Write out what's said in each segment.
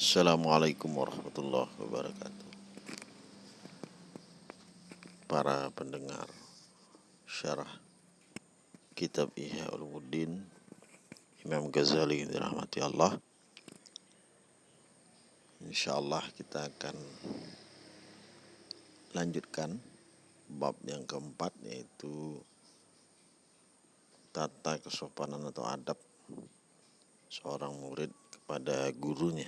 Assalamualaikum warahmatullahi wabarakatuh. Para pendengar syarah kitab Ihya Ulumuddin Imam Ghazali dirahmati Allah. Insyaallah kita akan lanjutkan bab yang keempat yaitu tata kesopanan atau adab seorang murid kepada gurunya.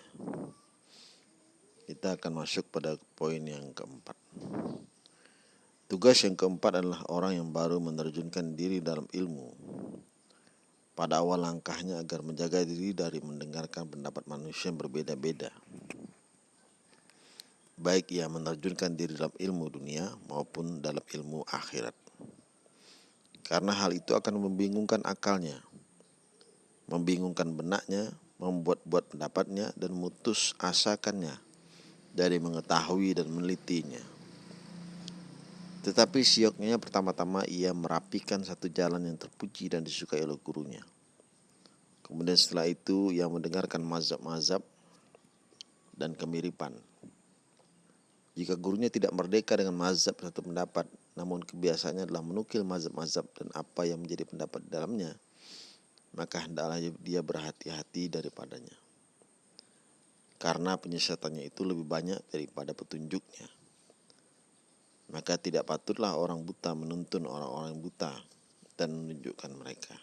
Kita akan masuk pada poin yang keempat. Tugas yang keempat adalah orang yang baru menerjunkan diri dalam ilmu. Pada awal langkahnya agar menjaga diri dari mendengarkan pendapat manusia yang berbeda-beda. Baik ia menerjunkan diri dalam ilmu dunia maupun dalam ilmu akhirat. Karena hal itu akan membingungkan akalnya, membingungkan benaknya, membuat-buat pendapatnya dan mutus asakannya dari mengetahui dan menelitinya. Tetapi sioknya pertama-tama ia merapikan satu jalan yang terpuji dan disukai oleh gurunya. Kemudian setelah itu ia mendengarkan mazhab-mazhab dan kemiripan. Jika gurunya tidak merdeka dengan mazhab satu pendapat, namun kebiasaannya adalah menukil mazhab-mazhab dan apa yang menjadi pendapat dalamnya, maka hendaklah dia berhati-hati daripadanya. Karena penyesatannya itu lebih banyak daripada petunjuknya. Maka tidak patutlah orang buta menuntun orang-orang buta dan menunjukkan mereka.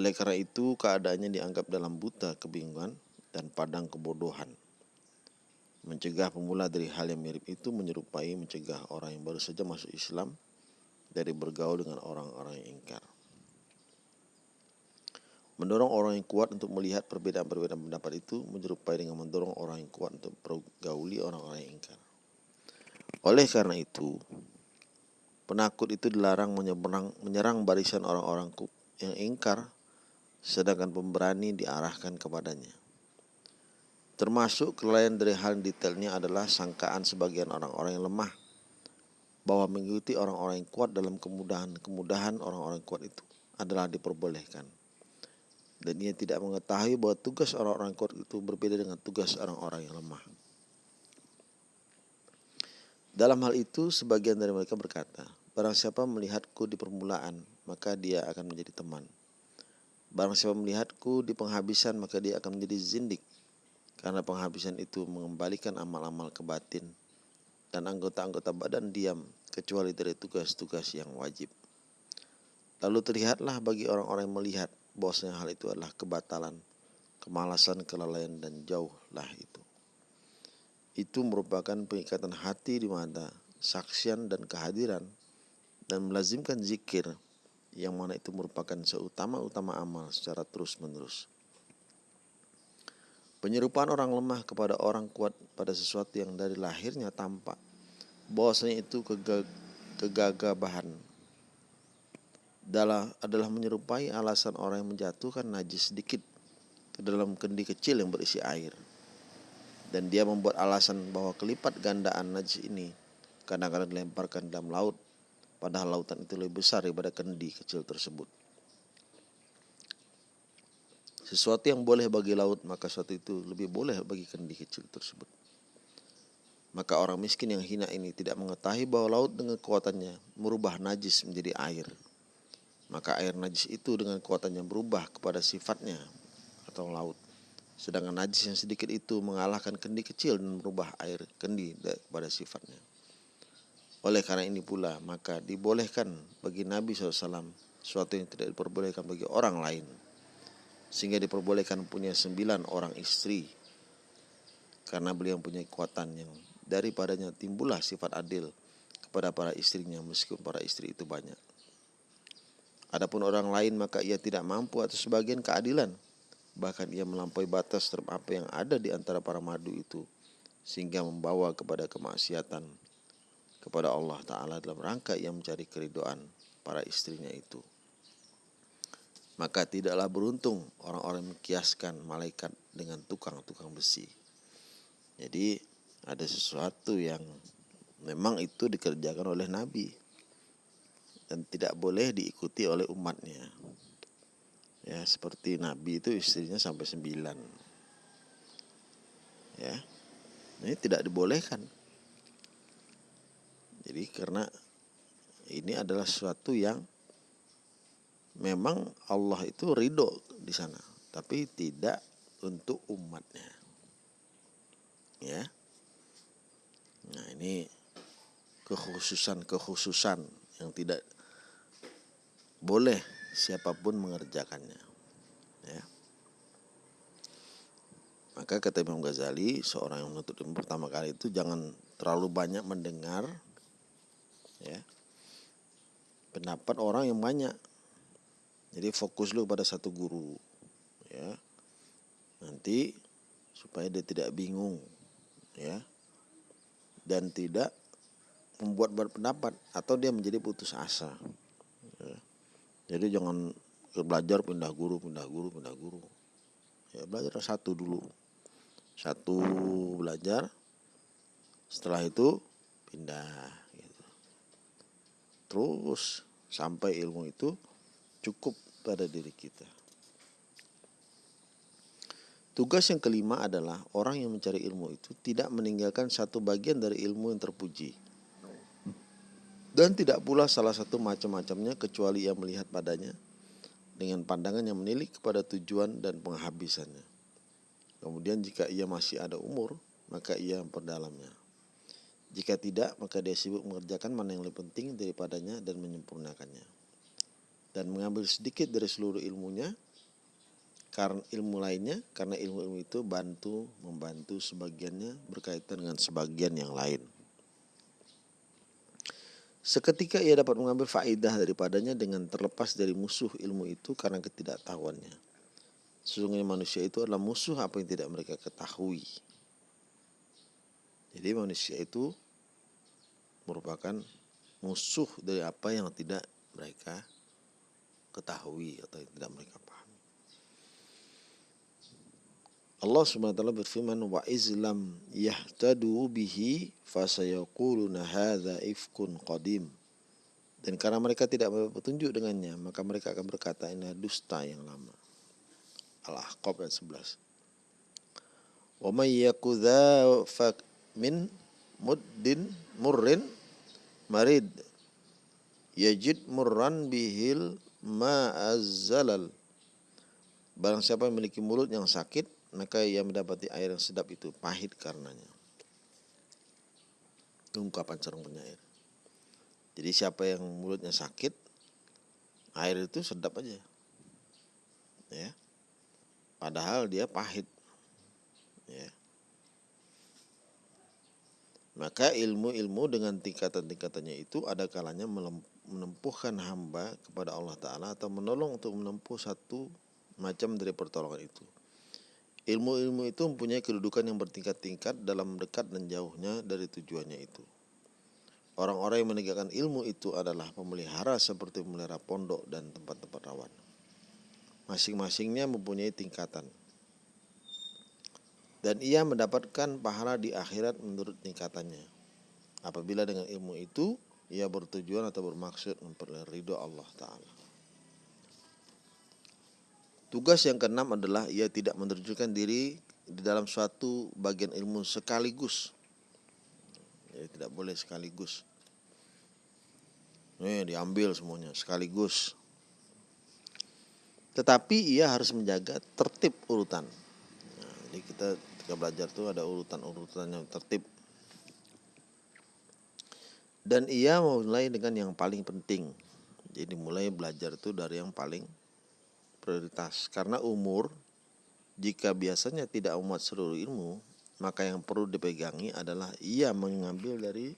Oleh karena itu, keadaannya dianggap dalam buta kebingungan dan padang kebodohan. Mencegah pemula dari hal yang mirip itu menyerupai mencegah orang yang baru saja masuk Islam dari bergaul dengan orang-orang yang ingkar mendorong orang yang kuat untuk melihat perbedaan-perbedaan pendapat itu menyerupai dengan mendorong orang yang kuat untuk pergauli orang-orang yang ingkar. Oleh karena itu, penakut itu dilarang menyerang, menyerang barisan orang-orang yang ingkar, sedangkan pemberani diarahkan kepadanya. Termasuk kelalaian dari hal detailnya adalah sangkaan sebagian orang-orang yang lemah bahwa mengikuti orang-orang yang kuat dalam kemudahan-kemudahan orang-orang kuat itu adalah diperbolehkan dan ia tidak mengetahui bahwa tugas orang-orang kuat itu berbeda dengan tugas orang-orang yang lemah. Dalam hal itu, sebagian dari mereka berkata, Barang siapa melihatku di permulaan, maka dia akan menjadi teman. Barang siapa melihatku di penghabisan, maka dia akan menjadi zindik. Karena penghabisan itu mengembalikan amal-amal ke batin dan anggota-anggota badan diam kecuali dari tugas-tugas yang wajib. Lalu terlihatlah bagi orang-orang yang melihat bahwasanya hal itu adalah kebatalan, kemalasan, kelalaian dan jauhlah itu. Itu merupakan pengikatan hati di mana saksian dan kehadiran dan melazimkan zikir yang mana itu merupakan seutama-utama amal secara terus-menerus. Penyerupaan orang lemah kepada orang kuat pada sesuatu yang dari lahirnya tampak bahwasanya itu kegagabahan adalah, adalah menyerupai alasan orang yang menjatuhkan najis sedikit ke dalam kendi kecil yang berisi air. Dan dia membuat alasan bahwa kelipat gandaan najis ini kadang-kadang dilemparkan dalam laut, padahal lautan itu lebih besar daripada kendi kecil tersebut. Sesuatu yang boleh bagi laut, maka sesuatu itu lebih boleh bagi kendi kecil tersebut. Maka orang miskin yang hina ini tidak mengetahui bahwa laut dengan kekuatannya merubah najis menjadi air maka air najis itu dengan kuatannya berubah kepada sifatnya atau laut. Sedangkan najis yang sedikit itu mengalahkan kendi kecil dan merubah air kendi kepada sifatnya. Oleh karena ini pula maka dibolehkan bagi Nabi SAW sesuatu yang tidak diperbolehkan bagi orang lain. Sehingga diperbolehkan punya sembilan orang istri. Karena beliau punya kekuatan yang daripadanya timbullah sifat adil kepada para istrinya meskipun para istri itu banyak. Adapun orang lain maka ia tidak mampu atau sebagian keadilan. Bahkan ia melampaui batas terhadap apa yang ada di antara para madu itu. Sehingga membawa kepada kemaksiatan kepada Allah Ta'ala dalam rangka ia mencari keridoan para istrinya itu. Maka tidaklah beruntung orang-orang mengkiaskan malaikat dengan tukang-tukang besi. Jadi ada sesuatu yang memang itu dikerjakan oleh Nabi dan tidak boleh diikuti oleh umatnya. Ya, seperti Nabi itu istrinya sampai sembilan. Ya. Ini tidak dibolehkan. Jadi karena ini adalah sesuatu yang memang Allah itu ridho di sana, tapi tidak untuk umatnya. Ya. Nah, ini kekhususan-kekhususan yang tidak boleh siapa pun mengerjakannya. Ya. Maka kata Imam Ghazali, seorang yang menuntut ilmu pertama kali itu jangan terlalu banyak mendengar ya pendapat orang yang banyak. Jadi fokus lu pada satu guru ya. Nanti supaya dia tidak bingung ya. Dan tidak membuat berpendapat atau dia menjadi putus asa. Jadi jangan belajar pindah guru, pindah guru, pindah guru. Ya belajar satu dulu satu belajar setelah itu pindah gitu. terus sampai ilmu itu cukup pada diri kita tugas yang kelima adalah orang yang mencari ilmu itu tidak meninggalkan satu bagian dari ilmu yang terpuji dan tidak pula salah satu macam-macamnya kecuali ia melihat padanya dengan pandangan yang menilik kepada tujuan dan penghabisannya Kemudian jika ia masih ada umur, maka ia memperdalamnya. Jika tidak, maka dia sibuk mengerjakan mana yang lebih penting daripadanya dan menyempurnakannya. Dan mengambil sedikit dari seluruh ilmunya, karena ilmu lainnya, karena ilmu-ilmu itu bantu membantu sebagiannya berkaitan dengan sebagian yang lain. Seketika ia dapat mengambil faidah daripadanya dengan terlepas dari musuh ilmu itu karena ketidaktahuannya Sesungguhnya manusia itu adalah musuh apa yang tidak mereka ketahui. Jadi manusia itu merupakan musuh dari apa yang tidak mereka ketahui atau yang tidak mereka pahami. Allah Subhanahu wa taala berfirman wa izlam yahtadu bihi fasayaquluna hadza ifkun qadim. Dan karena mereka tidak petunjuk dengannya, maka mereka akan berkata ini dusta yang lama. Al-Ahqaf ayat 11. Wa may yakudha min muddin murrin marid yajid murran bihil ma'azzalal Barang siapa memiliki mulut yang sakit maka ia mendapati air yang sedap itu pahit karenanya. Ungkapan sarung penyair. Jadi siapa yang mulutnya sakit air itu sedap aja. Ya padahal dia pahit ya maka ilmu-ilmu dengan tingkatan-tingkatannya itu ada kalanya menempuhkan hamba kepada Allah Ta'ala atau menolong untuk menempuh satu macam dari pertolongan itu. Ilmu-ilmu itu mempunyai kedudukan yang bertingkat-tingkat dalam dekat dan jauhnya dari tujuannya itu. Orang-orang yang menegakkan ilmu itu adalah pemelihara seperti pemelihara pondok dan tempat-tempat rawan. Masing-masingnya mempunyai tingkatan. Dan ia mendapatkan pahala di akhirat menurut tingkatannya. Apabila dengan ilmu itu ia bertujuan atau bermaksud memperoleh ridho Allah Ta'ala. Tugas yang keenam adalah ia tidak menerjunkan diri di dalam suatu bagian ilmu sekaligus. Tidak boleh sekaligus. Nih diambil semuanya sekaligus. Tetapi ia harus menjaga tertib urutan. Nah, jadi kita ketika belajar itu ada urutan-urutan yang tertib. Dan ia mulai dengan yang paling penting. Jadi mulai belajar itu dari yang paling prioritas. Karena umur, jika biasanya tidak umat seluruh ilmu, maka yang perlu dipegangi adalah ia mengambil dari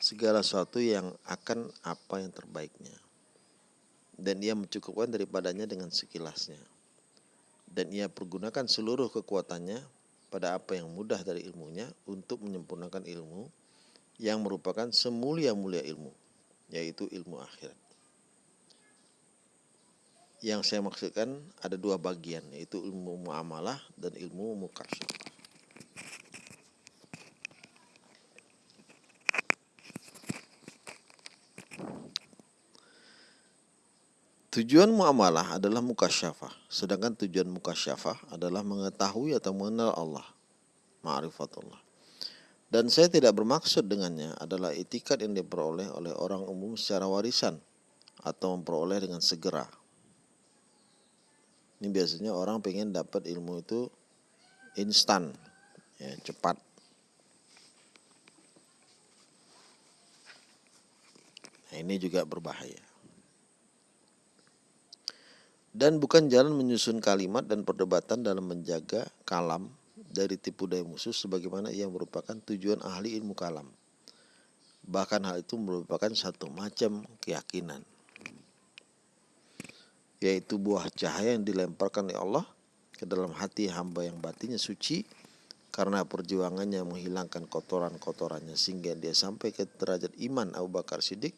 segala sesuatu yang akan apa yang terbaiknya dan ia mencukupkan daripadanya dengan sekilasnya. Dan ia pergunakan seluruh kekuatannya pada apa yang mudah dari ilmunya untuk menyempurnakan ilmu yang merupakan semulia-mulia ilmu, yaitu ilmu akhirat. Yang saya maksudkan ada dua bagian, yaitu ilmu muamalah dan ilmu mukasyafah. Tujuan muamalah adalah mukasyafah, sedangkan tujuan mukasyafah adalah mengetahui atau mengenal Allah. ma'rifatullah. Dan saya tidak bermaksud dengannya adalah itikat yang diperoleh oleh orang umum secara warisan atau memperoleh dengan segera. Ini biasanya orang pengen dapat ilmu itu instan, ya, cepat. Nah, ini juga berbahaya. Dan bukan jalan menyusun kalimat dan perdebatan dalam menjaga kalam dari tipu daya musuh sebagaimana ia merupakan tujuan ahli ilmu kalam. Bahkan hal itu merupakan satu macam keyakinan. Yaitu buah cahaya yang dilemparkan oleh Allah ke dalam hati hamba yang batinnya suci karena perjuangannya menghilangkan kotoran-kotorannya sehingga dia sampai ke derajat iman Abu Bakar Siddiq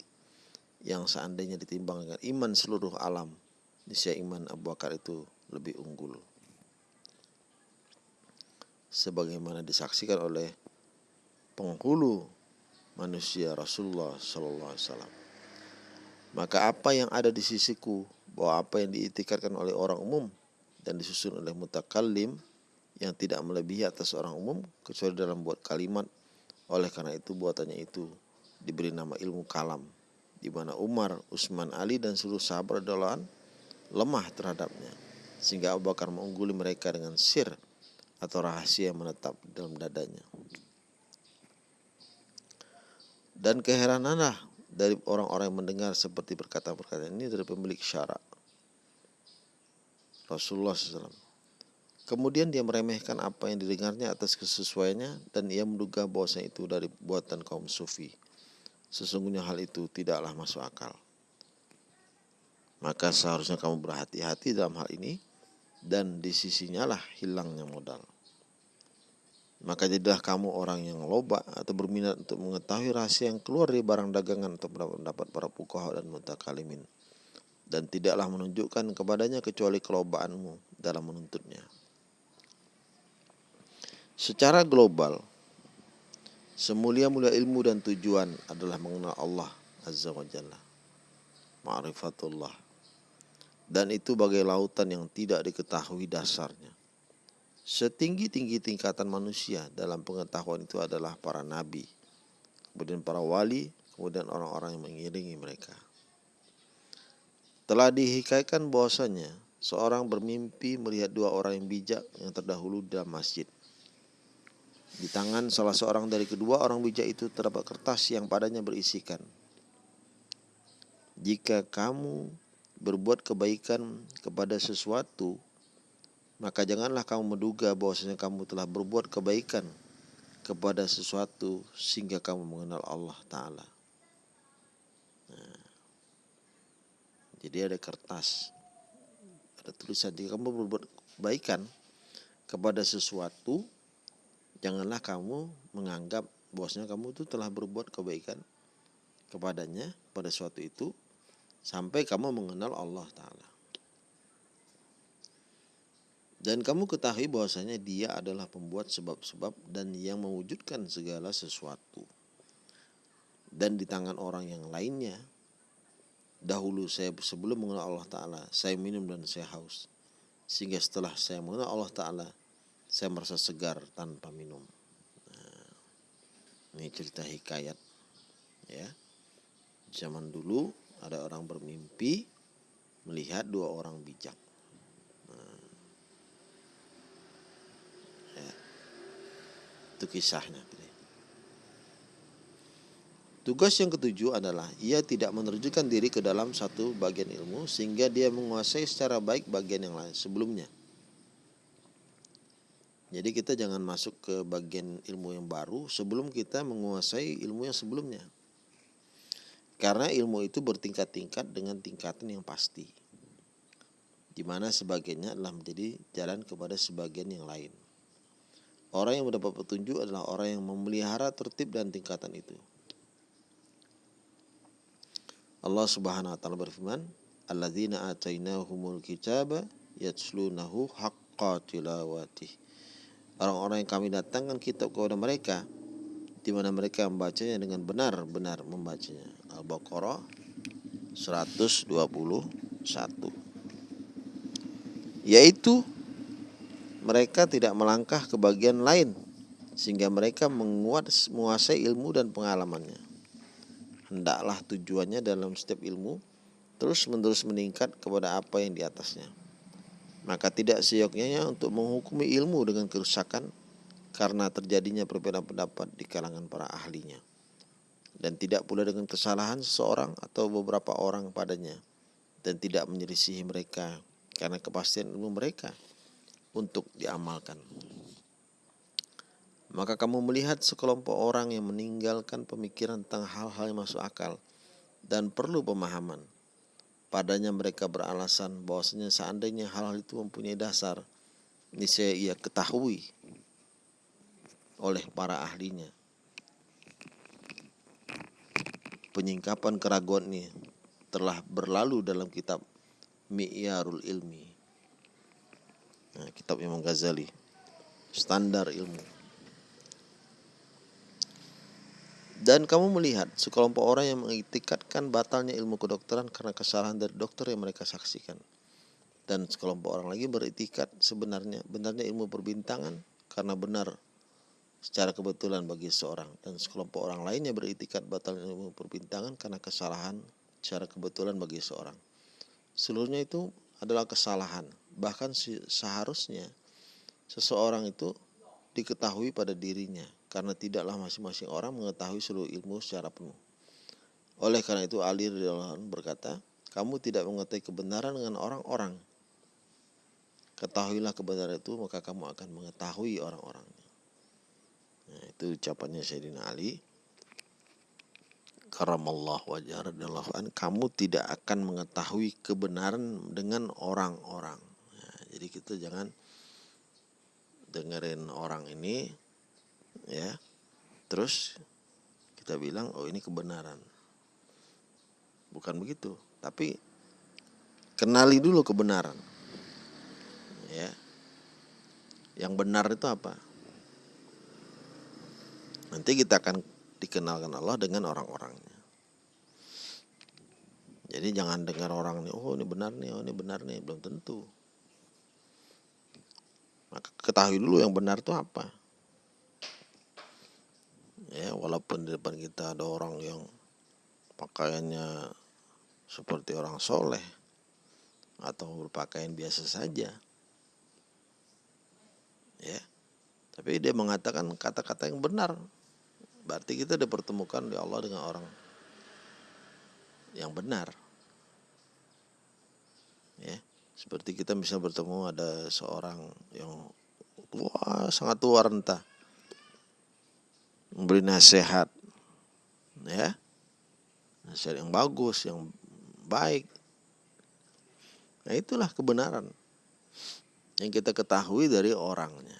yang seandainya ditimbang dengan iman seluruh alam niscaya iman Abu Bakar itu lebih unggul sebagaimana disaksikan oleh penghulu manusia Rasulullah Sallallahu Alaihi Wasallam. Maka apa yang ada di sisiku bahwa apa yang diitikadkan oleh orang umum dan disusun oleh mutakallim yang tidak melebihi atas orang umum kecuali dalam buat kalimat oleh karena itu buatannya itu diberi nama ilmu kalam di mana Umar, Utsman, Ali dan seluruh sahabat adalah lemah terhadapnya sehingga Abu Bakar mengungguli mereka dengan sir atau rahasia yang menetap dalam dadanya. Dan keherananlah dari orang-orang yang mendengar seperti perkataan-perkataan ini dari pemilik syarak. Rasulullah SAW. Kemudian dia meremehkan apa yang didengarnya atas kesesuaiannya dan ia menduga bahwasanya itu dari buatan kaum sufi. Sesungguhnya hal itu tidaklah masuk akal. Maka seharusnya kamu berhati-hati dalam hal ini dan di sisinya lah hilangnya modal. Maka jadilah kamu orang yang loba atau berminat untuk mengetahui rahasia yang keluar dari barang dagangan atau pendapat para pukaha dan mutakalimin. Dan tidaklah menunjukkan kepadanya kecuali kelobaanmu dalam menuntutnya. Secara global, semulia-mulia ilmu dan tujuan adalah mengenal Allah Azza wa Jalla. Ma'rifatullah. Dan itu bagai lautan yang tidak diketahui dasarnya Setinggi-tinggi tingkatan manusia dalam pengetahuan itu adalah para nabi, kemudian para wali, kemudian orang-orang yang mengiringi mereka. Telah dihikaikan bahwasanya seorang bermimpi melihat dua orang yang bijak yang terdahulu dalam masjid. Di tangan salah seorang dari kedua orang bijak itu terdapat kertas yang padanya berisikan. Jika kamu berbuat kebaikan kepada sesuatu maka janganlah kamu menduga bahwasanya kamu telah berbuat kebaikan kepada sesuatu sehingga kamu mengenal Allah Ta'ala. Nah, jadi ada kertas, ada tulisan jika kamu berbuat kebaikan kepada sesuatu, janganlah kamu menganggap bahwasanya kamu itu telah berbuat kebaikan kepadanya pada suatu itu sampai kamu mengenal Allah Ta'ala. Dan kamu ketahui bahwasanya dia adalah pembuat sebab-sebab dan yang mewujudkan segala sesuatu. Dan di tangan orang yang lainnya, dahulu saya sebelum mengenal Allah Ta'ala, saya minum dan saya haus. Sehingga setelah saya mengenal Allah Ta'ala, saya merasa segar tanpa minum. Nah, ini cerita hikayat. ya Zaman dulu ada orang bermimpi melihat dua orang bijak. Itu kisahnya. Tugas yang ketujuh adalah ia tidak menerjunkan diri ke dalam satu bagian ilmu sehingga dia menguasai secara baik bagian yang lain sebelumnya. Jadi kita jangan masuk ke bagian ilmu yang baru sebelum kita menguasai ilmu yang sebelumnya. Karena ilmu itu bertingkat-tingkat dengan tingkatan yang pasti. Di mana sebagiannya adalah menjadi jalan kepada sebagian yang lain. Orang yang mendapat petunjuk adalah orang yang memelihara tertib dan tingkatan itu. Allah Subhanahu wa taala berfirman, "Alladzina atainahumul kitaba yatslunahu haqqa tilawatih." Orang-orang yang kami datangkan kitab kepada mereka di mana mereka membacanya dengan benar-benar membacanya. Al-Baqarah 121. Yaitu mereka tidak melangkah ke bagian lain sehingga mereka menguat, menguasai ilmu dan pengalamannya. Hendaklah tujuannya dalam setiap ilmu terus-menerus meningkat kepada apa yang di atasnya. Maka tidak seyoknya untuk menghukumi ilmu dengan kerusakan karena terjadinya perbedaan pendapat di kalangan para ahlinya. Dan tidak pula dengan kesalahan seseorang atau beberapa orang padanya dan tidak menyelisihi mereka karena kepastian ilmu mereka untuk diamalkan. Maka kamu melihat sekelompok orang yang meninggalkan pemikiran tentang hal-hal yang masuk akal dan perlu pemahaman. Padanya mereka beralasan bahwasanya seandainya hal-hal itu mempunyai dasar, niscaya ia ketahui oleh para ahlinya. Penyingkapan keraguan ini telah berlalu dalam kitab Mi'yarul Ilmi. Nah, kitab Imam Ghazali. Standar ilmu. Dan kamu melihat sekelompok orang yang mengitikatkan batalnya ilmu kedokteran karena kesalahan dari dokter yang mereka saksikan. Dan sekelompok orang lagi beritikat sebenarnya benarnya ilmu perbintangan karena benar secara kebetulan bagi seorang dan sekelompok orang lainnya beritikat batalnya ilmu perbintangan karena kesalahan secara kebetulan bagi seorang. Seluruhnya itu adalah kesalahan. Bahkan seharusnya seseorang itu diketahui pada dirinya karena tidaklah masing-masing orang mengetahui seluruh ilmu secara penuh. Oleh karena itu Ali radhiyallahu berkata, kamu tidak mengetahui kebenaran dengan orang-orang. Ketahuilah kebenaran itu maka kamu akan mengetahui orang-orangnya. Nah, itu ucapannya Sayyidina Ali. Karamallah wajah radhiyallahu an, kamu tidak akan mengetahui kebenaran dengan orang-orang. Jadi kita jangan dengerin orang ini ya. Terus kita bilang oh ini kebenaran. Bukan begitu tapi kenali dulu kebenaran ya. Yang benar itu apa? Nanti kita akan dikenalkan Allah dengan orang-orangnya. Jadi jangan dengar orang nih oh ini benar nih oh ini benar nih. Belum tentu maka ketahui dulu yang benar itu apa. Ya walaupun di depan kita ada orang yang pakaiannya seperti orang soleh atau berpakaian biasa saja. Ya tapi dia mengatakan kata-kata yang benar. Berarti kita dipertemukan di Allah dengan orang yang benar. Ya seperti kita bisa bertemu ada seorang yang tua sangat tua rentah memberi nasihat ya. Nasihat yang bagus yang baik. Nah itulah kebenaran yang kita ketahui dari orangnya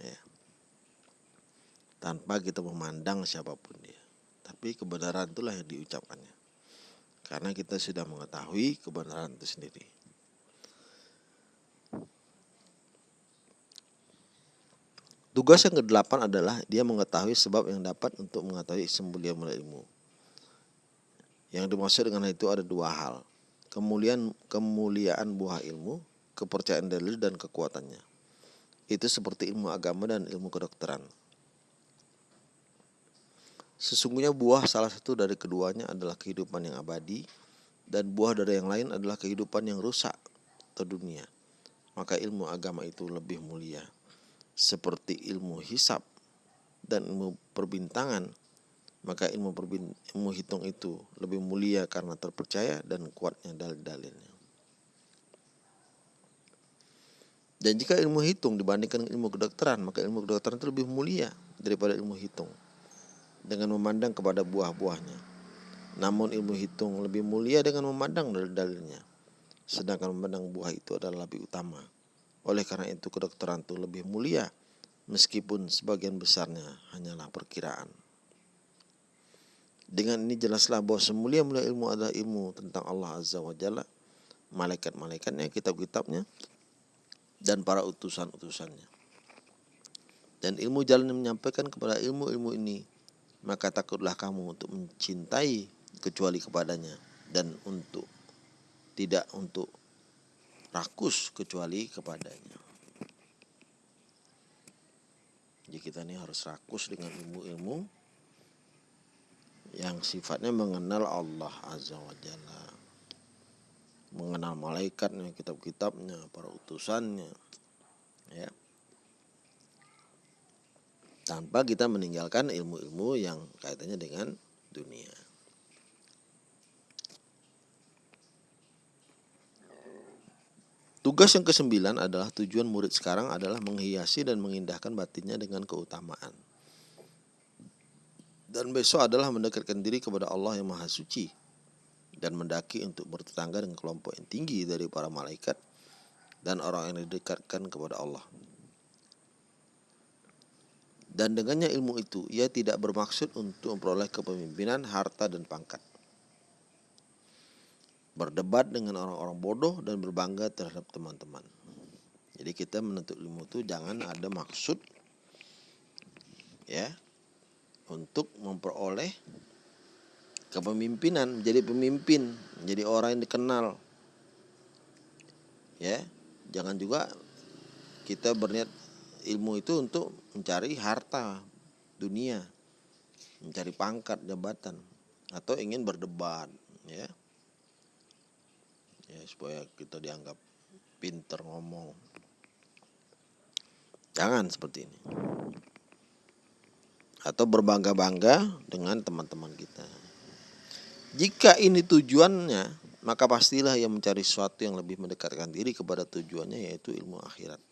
ya. tanpa kita memandang siapa pun dia. Tapi kebenaran itulah yang diucapkannya. Karena kita sudah mengetahui kebenaran itu sendiri Tugas yang kedelapan adalah dia mengetahui sebab yang dapat untuk mengetahui sembulia mulia ilmu. Yang dimaksud dengan itu ada dua hal. Kemuliaan kemuliaan buah ilmu, kepercayaan dalil dan kekuatannya. Itu seperti ilmu agama dan ilmu kedokteran. Sesungguhnya buah salah satu dari keduanya adalah kehidupan yang abadi dan buah dari yang lain adalah kehidupan yang rusak atau dunia. Maka ilmu agama itu lebih mulia seperti ilmu hisap dan ilmu perbintangan, maka ilmu ilmu hitung itu lebih mulia karena terpercaya dan kuatnya dalil-dalilnya. Dan jika ilmu hitung dibandingkan ilmu kedokteran, maka ilmu kedokteran itu lebih mulia daripada ilmu hitung dengan memandang kepada buah-buahnya. Namun ilmu hitung lebih mulia dengan memandang dalil-dalilnya. Sedangkan memandang buah itu adalah lebih utama. Oleh karena itu kedokteran itu lebih mulia meskipun sebagian besarnya hanyalah perkiraan. Dengan ini jelaslah bahwa semulia-mulia ilmu adalah ilmu tentang Allah Azza wa Jalla, malaikat-malaikatnya, kitab-kitabnya, dan para utusan-utusannya. Dan ilmu jalan yang menyampaikan kepada ilmu-ilmu ini, maka takutlah kamu untuk mencintai kecuali kepadanya dan untuk tidak untuk rakus kecuali kepadanya. Jadi kita ini harus rakus dengan ilmu-ilmu yang sifatnya mengenal Allah Azza wa Jalla. Mengenal malaikatnya, kitab-kitabnya, para utusannya. Ya. Tanpa kita meninggalkan ilmu-ilmu yang kaitannya dengan dunia. Tugas yang kesembilan adalah tujuan murid sekarang adalah menghiasi dan mengindahkan batinnya dengan keutamaan. Dan besok adalah mendekatkan diri kepada Allah yang Maha Suci dan mendaki untuk bertetangga dengan kelompok yang tinggi dari para malaikat dan orang yang didekatkan kepada Allah. Dan dengannya ilmu itu, ia tidak bermaksud untuk memperoleh kepemimpinan, harta, dan pangkat berdebat dengan orang-orang bodoh dan berbangga terhadap teman-teman. Jadi kita menuntut ilmu itu jangan ada maksud ya untuk memperoleh kepemimpinan, menjadi pemimpin, menjadi orang yang dikenal. Ya, jangan juga kita berniat ilmu itu untuk mencari harta dunia, mencari pangkat jabatan atau ingin berdebat, ya ya supaya kita dianggap pinter ngomong. Jangan seperti ini. Atau berbangga-bangga dengan teman-teman kita. Jika ini tujuannya maka pastilah ia mencari sesuatu yang lebih mendekatkan diri kepada tujuannya yaitu ilmu akhirat.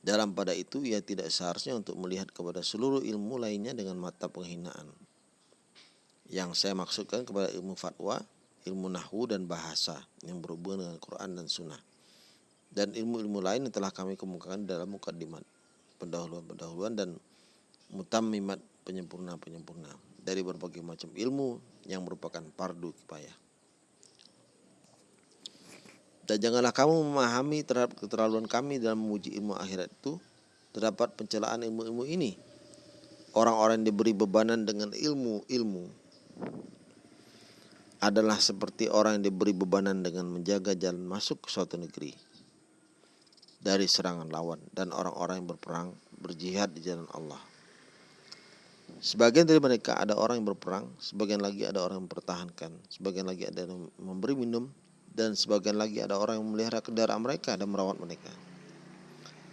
Dalam pada itu ia tidak seharusnya untuk melihat kepada seluruh ilmu lainnya dengan mata penghinaan. Yang saya maksudkan kepada ilmu fatwa ilmu nahwu dan bahasa yang berhubungan dengan Quran dan Sunnah dan ilmu-ilmu lain yang telah kami kemukakan dalam mukadimat pendahuluan-pendahuluan dan mutammimat penyempurna-penyempurna dari berbagai macam ilmu yang merupakan pardu kifayah. Dan janganlah kamu memahami terhadap keterlaluan kami dalam memuji ilmu akhirat itu terdapat pencelaan ilmu-ilmu ini. Orang-orang diberi bebanan dengan ilmu-ilmu adalah seperti orang yang diberi bebanan dengan menjaga jalan masuk ke suatu negeri dari serangan lawan dan orang-orang yang berperang berjihad di jalan Allah. Sebagian dari mereka ada orang yang berperang, sebagian lagi ada orang yang mempertahankan, sebagian lagi ada yang memberi minum, dan sebagian lagi ada orang yang memelihara kendaraan mereka dan merawat mereka.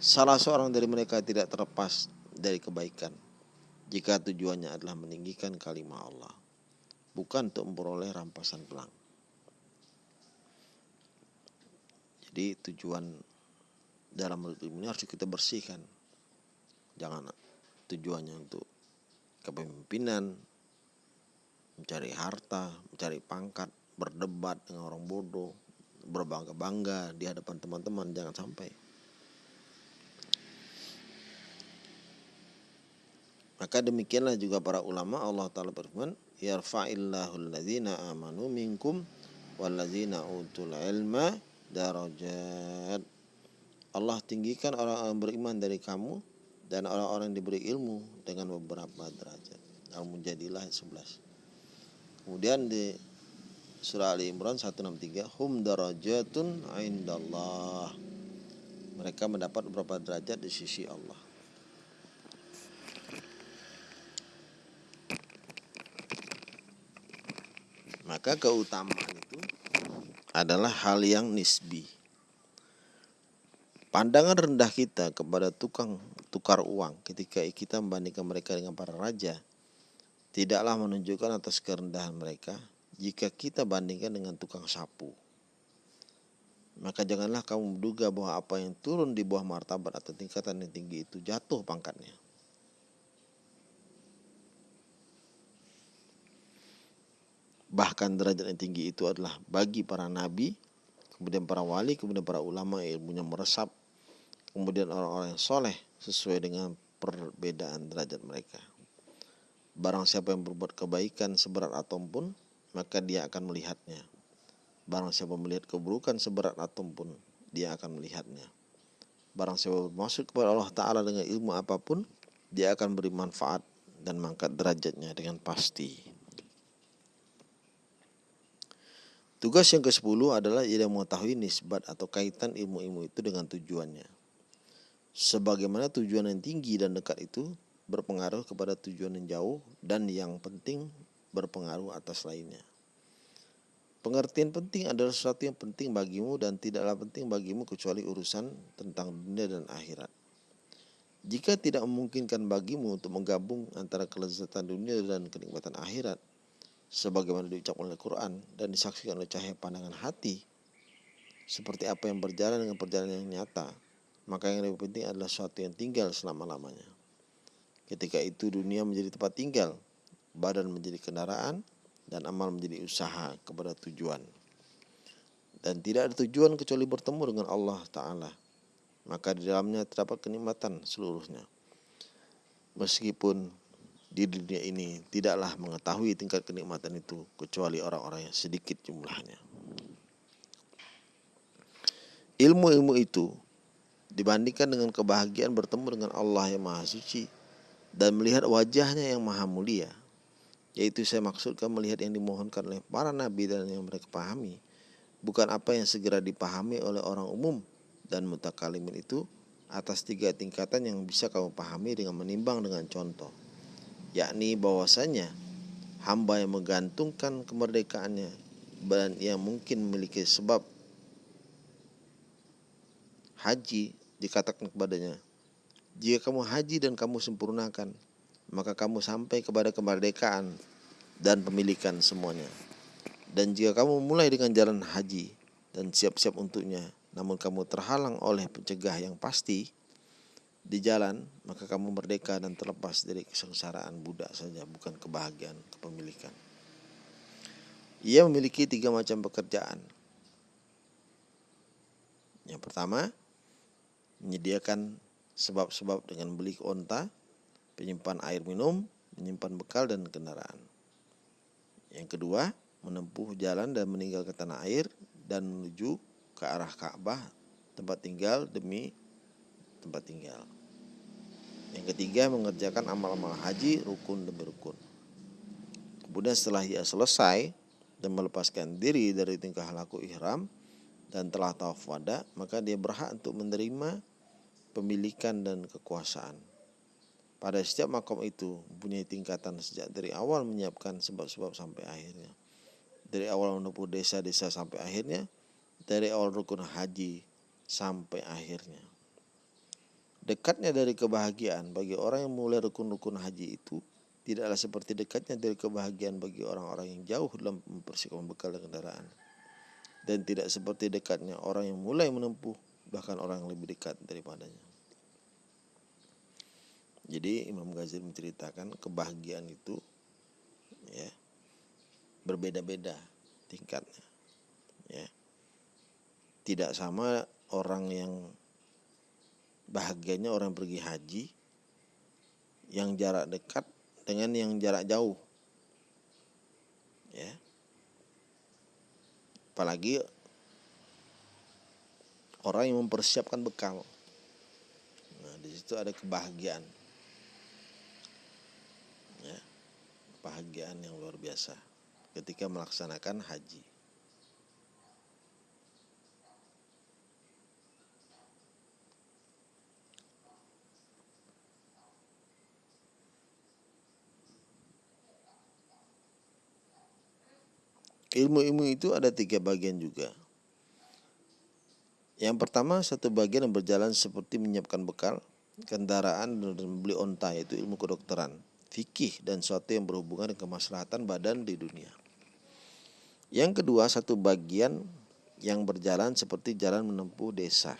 Salah seorang dari mereka tidak terlepas dari kebaikan jika tujuannya adalah meninggikan kalimat Allah bukan untuk memperoleh rampasan pelang. Jadi tujuan dalam ilmu ini harus kita bersihkan. Jangan tujuannya untuk kepemimpinan, mencari harta, mencari pangkat, berdebat dengan orang bodoh, berbangga-bangga di hadapan teman-teman, jangan sampai. Maka demikianlah juga para ulama Allah Ta'ala berfirman yarfa'illahu alladhina amanu minkum walladzina utul ilma darajat Allah tinggikan orang-orang beriman dari kamu dan orang-orang diberi ilmu dengan beberapa derajat. Al-Mujadilah 11. Kemudian di surah Ali Imran 163 hum darajatun indallah. Mereka mendapat beberapa derajat di sisi Allah. Maka keutamaan itu adalah hal yang nisbi. Pandangan rendah kita kepada tukang tukar uang ketika kita membandingkan mereka dengan para raja tidaklah menunjukkan atas kerendahan mereka jika kita bandingkan dengan tukang sapu. Maka janganlah kamu menduga bahwa apa yang turun di bawah martabat atau tingkatan yang tinggi itu jatuh pangkatnya. Bahkan derajat yang tinggi itu adalah bagi para nabi, kemudian para wali, kemudian para ulama ilmunya meresap, kemudian orang-orang yang soleh sesuai dengan perbedaan derajat mereka. Barang siapa yang berbuat kebaikan seberat atom pun, maka dia akan melihatnya. Barang siapa melihat keburukan seberat atom pun, dia akan melihatnya. Barang siapa masuk kepada Allah Ta'ala dengan ilmu apa pun, dia akan beri manfaat dan mengangkat derajatnya dengan pasti. Tugas yang ke-10 adalah ia mengetahui nisbat atau kaitan ilmu-ilmu itu dengan tujuannya. Sebagaimana tujuan yang tinggi dan dekat itu berpengaruh kepada tujuan yang jauh dan yang penting berpengaruh atas lainnya. Pengertian penting adalah sesuatu yang penting bagimu dan tidaklah penting bagimu kecuali urusan tentang dunia dan akhirat. Jika tidak memungkinkan bagimu untuk menggabung antara kelezatan dunia dan kenikmatan akhirat, sebagaimana diucapkan oleh Quran dan disaksikan oleh cahaya pandangan hati, seperti apa yang berjalan dengan perjalanan yang nyata, maka yang lebih penting adalah sesuatu yang tinggal selama-lamanya. Ketika itu dunia menjadi tempat tinggal, badan menjadi kendaraan, dan amal menjadi usaha kepada tujuan. Dan tidak ada tujuan kecuali bertemu dengan Allah Ta'ala. Maka di dalamnya terdapat kenikmatan seluruhnya. Meskipun di dunia ini tidaklah mengetahui tingkat kenikmatan itu kecuali orang-orang yang sedikit jumlahnya. Ilmu-ilmu itu dibandingkan dengan kebahagiaan bertemu dengan Allah yang Maha Suci dan melihat wajahnya yang Maha Mulia. Yaitu saya maksudkan melihat yang dimohonkan oleh para nabi dan yang mereka pahami. Bukan apa yang segera dipahami oleh orang umum dan mutakalimin itu atas tiga tingkatan yang bisa kamu pahami dengan menimbang dengan contoh yakni bahwasanya hamba yang menggantungkan kemerdekaannya dan yang mungkin memiliki sebab haji dikatakan kepadanya jika kamu haji dan kamu sempurnakan maka kamu sampai kepada kemerdekaan dan pemilikan semuanya. Dan jika kamu mulai dengan jalan haji dan siap-siap untuknya, namun kamu terhalang oleh pencegah yang pasti di jalan, maka kamu merdeka dan terlepas dari kesengsaraan budak saja, bukan kebahagiaan kepemilikan. Ia memiliki tiga macam pekerjaan. Yang pertama, menyediakan sebab-sebab dengan beli onta, penyimpan air minum, menyimpan bekal dan kendaraan. Yang kedua, menempuh jalan dan meninggalkan tanah air dan menuju ke arah Ka'bah, tempat tinggal demi tempat tinggal. Yang ketiga, mengerjakan amal-amal haji rukun demi rukun. Kemudian setelah ia selesai dan melepaskan diri dari tingkah laku ihram dan telah tawaf wada, maka dia berhak untuk menerima pemilikan dan kekuasaan. Pada setiap makom itu mempunyai tingkatan sejak dari awal menyiapkan sebab-sebab sampai akhirnya. Dari awal menempuh desa-desa sampai akhirnya, dari awal rukun haji sampai akhirnya. Dekatnya dari kebahagiaan bagi orang yang mulai rukun-rukun haji itu tidaklah seperti dekatnya dari kebahagiaan bagi orang-orang yang jauh dalam mempersiapkan bekal dan kendaraan. Dan tidak seperti dekatnya orang yang mulai menempuh bahkan orang yang lebih dekat daripadanya. Jadi Imam Ghazali menceritakan kebahagiaan itu ya berbeda-beda tingkatnya. Ya. Tidak sama orang yang bahagianya orang pergi haji yang jarak dekat dengan yang jarak jauh. Ya. Apalagi orang yang mempersiapkan bekal. Nah, di situ ada kebahagiaan. kebahagiaan yang luar biasa ketika melaksanakan haji. Ilmu-ilmu itu ada tiga bagian juga. Yang pertama satu bagian yang berjalan seperti menyiapkan bekal, kendaraan dan membeli onta yaitu ilmu kedokteran fikih dan sesuatu yang berhubungan dengan kemaslahatan badan di dunia. Yang kedua, satu bagian yang berjalan seperti jalan menempuh desa.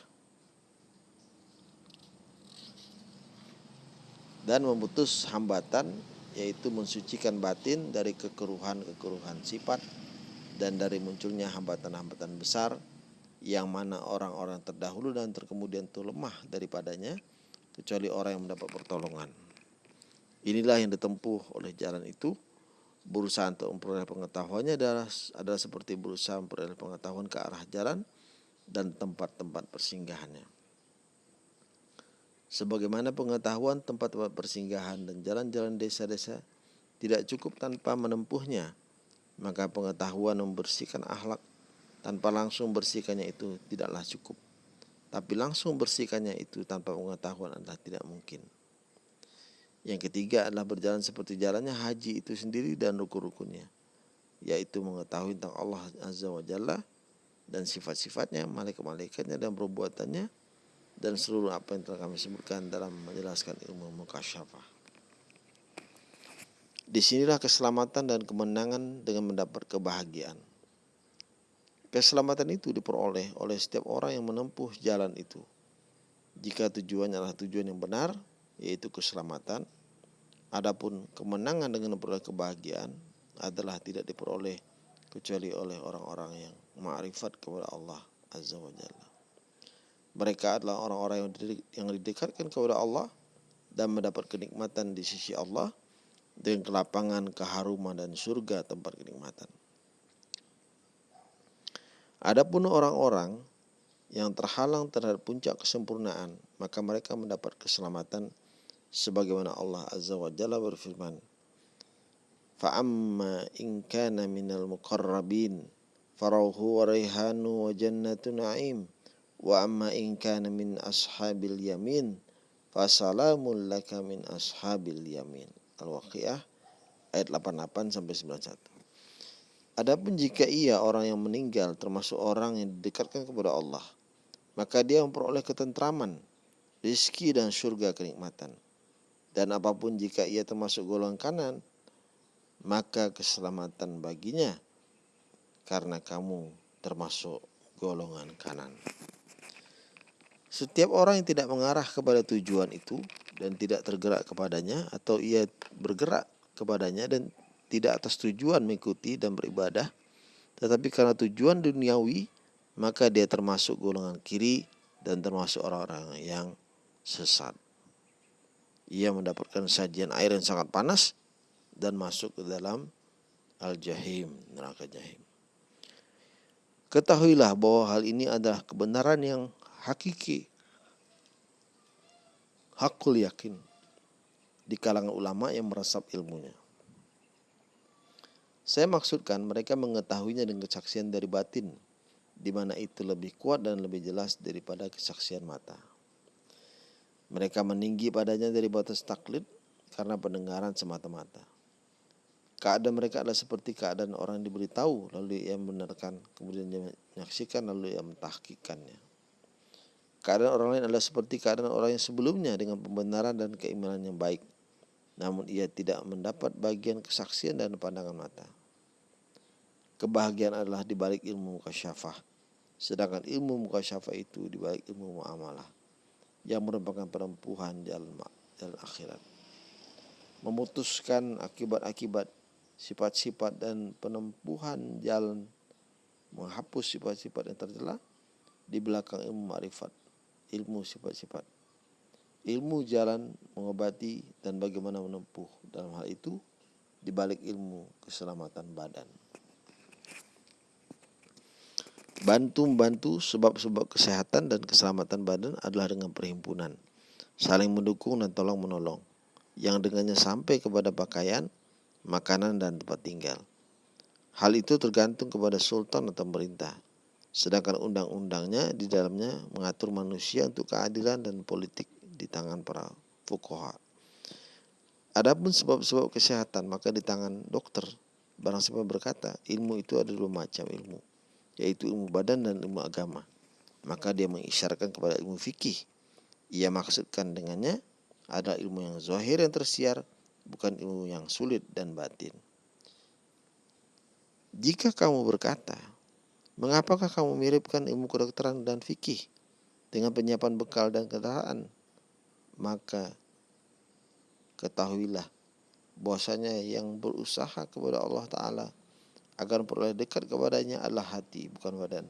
Dan memutus hambatan yaitu mensucikan batin dari kekeruhan-kekeruhan sifat dan dari munculnya hambatan-hambatan besar yang mana orang-orang terdahulu dan terkemudian itu lemah daripadanya kecuali orang yang mendapat pertolongan. Inilah yang ditempuh oleh jalan itu. Berusaha untuk memperoleh pengetahuannya adalah, adalah seperti berusaha memperoleh pengetahuan ke arah jalan dan tempat-tempat persinggahannya. Sebagaimana pengetahuan tempat-tempat persinggahan dan jalan-jalan desa-desa tidak cukup tanpa menempuhnya, maka pengetahuan membersihkan akhlak tanpa langsung bersihkannya itu tidaklah cukup. tapi langsung bersihkannya itu tanpa pengetahuan adalah tidak mungkin. Yang ketiga adalah berjalan seperti jalannya haji itu sendiri dan rukun-rukunnya, yaitu mengetahui tentang Allah Azza wa Jalla dan sifat-sifatnya, malaikat-malaikatnya dan perbuatannya dan seluruh apa yang telah kami sebutkan dalam menjelaskan ilmu mukasyafah. Di sinilah keselamatan dan kemenangan dengan mendapat kebahagiaan. Keselamatan itu diperoleh oleh setiap orang yang menempuh jalan itu. Jika tujuannya adalah tujuan yang benar, yaitu keselamatan, adapun kemenangan dengan memperoleh kebahagiaan adalah tidak diperoleh kecuali oleh orang-orang yang ma'rifat kepada Allah Azza wa Jalla. Mereka adalah orang-orang yang didekatkan kepada Allah dan mendapat kenikmatan di sisi Allah dengan kelapangan, keharuman dan surga tempat kenikmatan. Adapun orang-orang yang terhalang terhadap puncak kesempurnaan, maka mereka mendapat keselamatan sebagaimana Allah Azza wa Jalla berfirman, "Fa'amma in kana minal muqarrabin farauhu wa raihanu wa jannatu na'im wa amma in kana min ashabil yamin fasalamun laka min ashabil yamin." Al-Waqiah ayat 88 sampai 91. Adapun jika ia orang yang meninggal termasuk orang yang didekatkan kepada Allah, maka dia memperoleh ketentraman, rizki dan surga kenikmatan. Dan apa pun jika ia termasuk golongan kanan, maka keselamatan baginya karena kamu termasuk golongan kanan. Setiap orang yang tidak mengarah kepada tujuan itu dan tidak tergerak kepadanya atau ia bergerak kepadanya dan tidak atas tujuan mengikuti dan beribadah tetapi karena tujuan duniawi maka dia termasuk golongan kiri dan termasuk orang-orang yang sesat. Ia mendapatkan sajian air yang sangat panas dan masuk ke dalam al-jahim, neraka jahim. Ketahuilah bahwa hal ini adalah kebenaran yang hakiki hakul yakin di kalangan ulama yang meresap ilmunya. Saya maksudkan mereka mengetahuinya dengan kesaksian dari batin, di mana itu lebih kuat dan lebih jelas daripada kesaksian mata. Mereka meninggi padanya dari batas taklid karena pendengaran semata-mata. Keadaan mereka adalah seperti keadaan orang yang diberitahu lalu ia membenarkan, kemudian dia menyaksikan lalu ia mentahkikannya. Keadaan orang lain adalah seperti keadaan orang yang sebelumnya dengan pembenaran dan keimanan yang baik. Namun ia tidak mendapat bagian kesaksian dan pandangan mata. Kebahagiaan adalah di balik ilmu mukasyafah. Sedangkan ilmu mukasyafah itu di balik ilmu muamalah yang merupakan perempuan jalan jalan akhirat. Memutuskan akibat-akibat sifat-sifat dan penempuhan jalan menghapus sifat-sifat yang tercela di belakang ilmu makrifat ilmu sifat-sifat. Ilmu jalan mengobati dan bagaimana menempuh dalam hal itu dibalik ilmu keselamatan badan. Bantu membantu sebab-sebab kesehatan dan keselamatan badan adalah dengan perhimpunan, saling mendukung dan tolong menolong, yang dengannya sampai kepada pakaian, makanan dan tempat tinggal. Hal itu tergantung kepada sultan atau pemerintah Sedangkan undang-undangnya di dalamnya mengatur manusia untuk keadilan dan politik di tangan para fukoha. Adapun sebab-sebab kesehatan maka di tangan dokter. Barang siapa berkata ilmu itu ada dua macam ilmu, yaitu ilmu badan dan ilmu agama. Maka dia mengisyaratkan kepada ilmu fikih. Ia maksudkan dengannya ada ilmu yang zahir yang tersiar, bukan ilmu yang sulit dan batin. Jika kamu berkata, Mengapakah kamu miripkan ilmu kedokteran dan fikih dengan penyiapan bekal dan kendaraan? Maka ketahuilah bahwasanya yang berusaha kepada Allah Ta'ala agar memperoleh dekat kepadanya adalah hati bukan badan.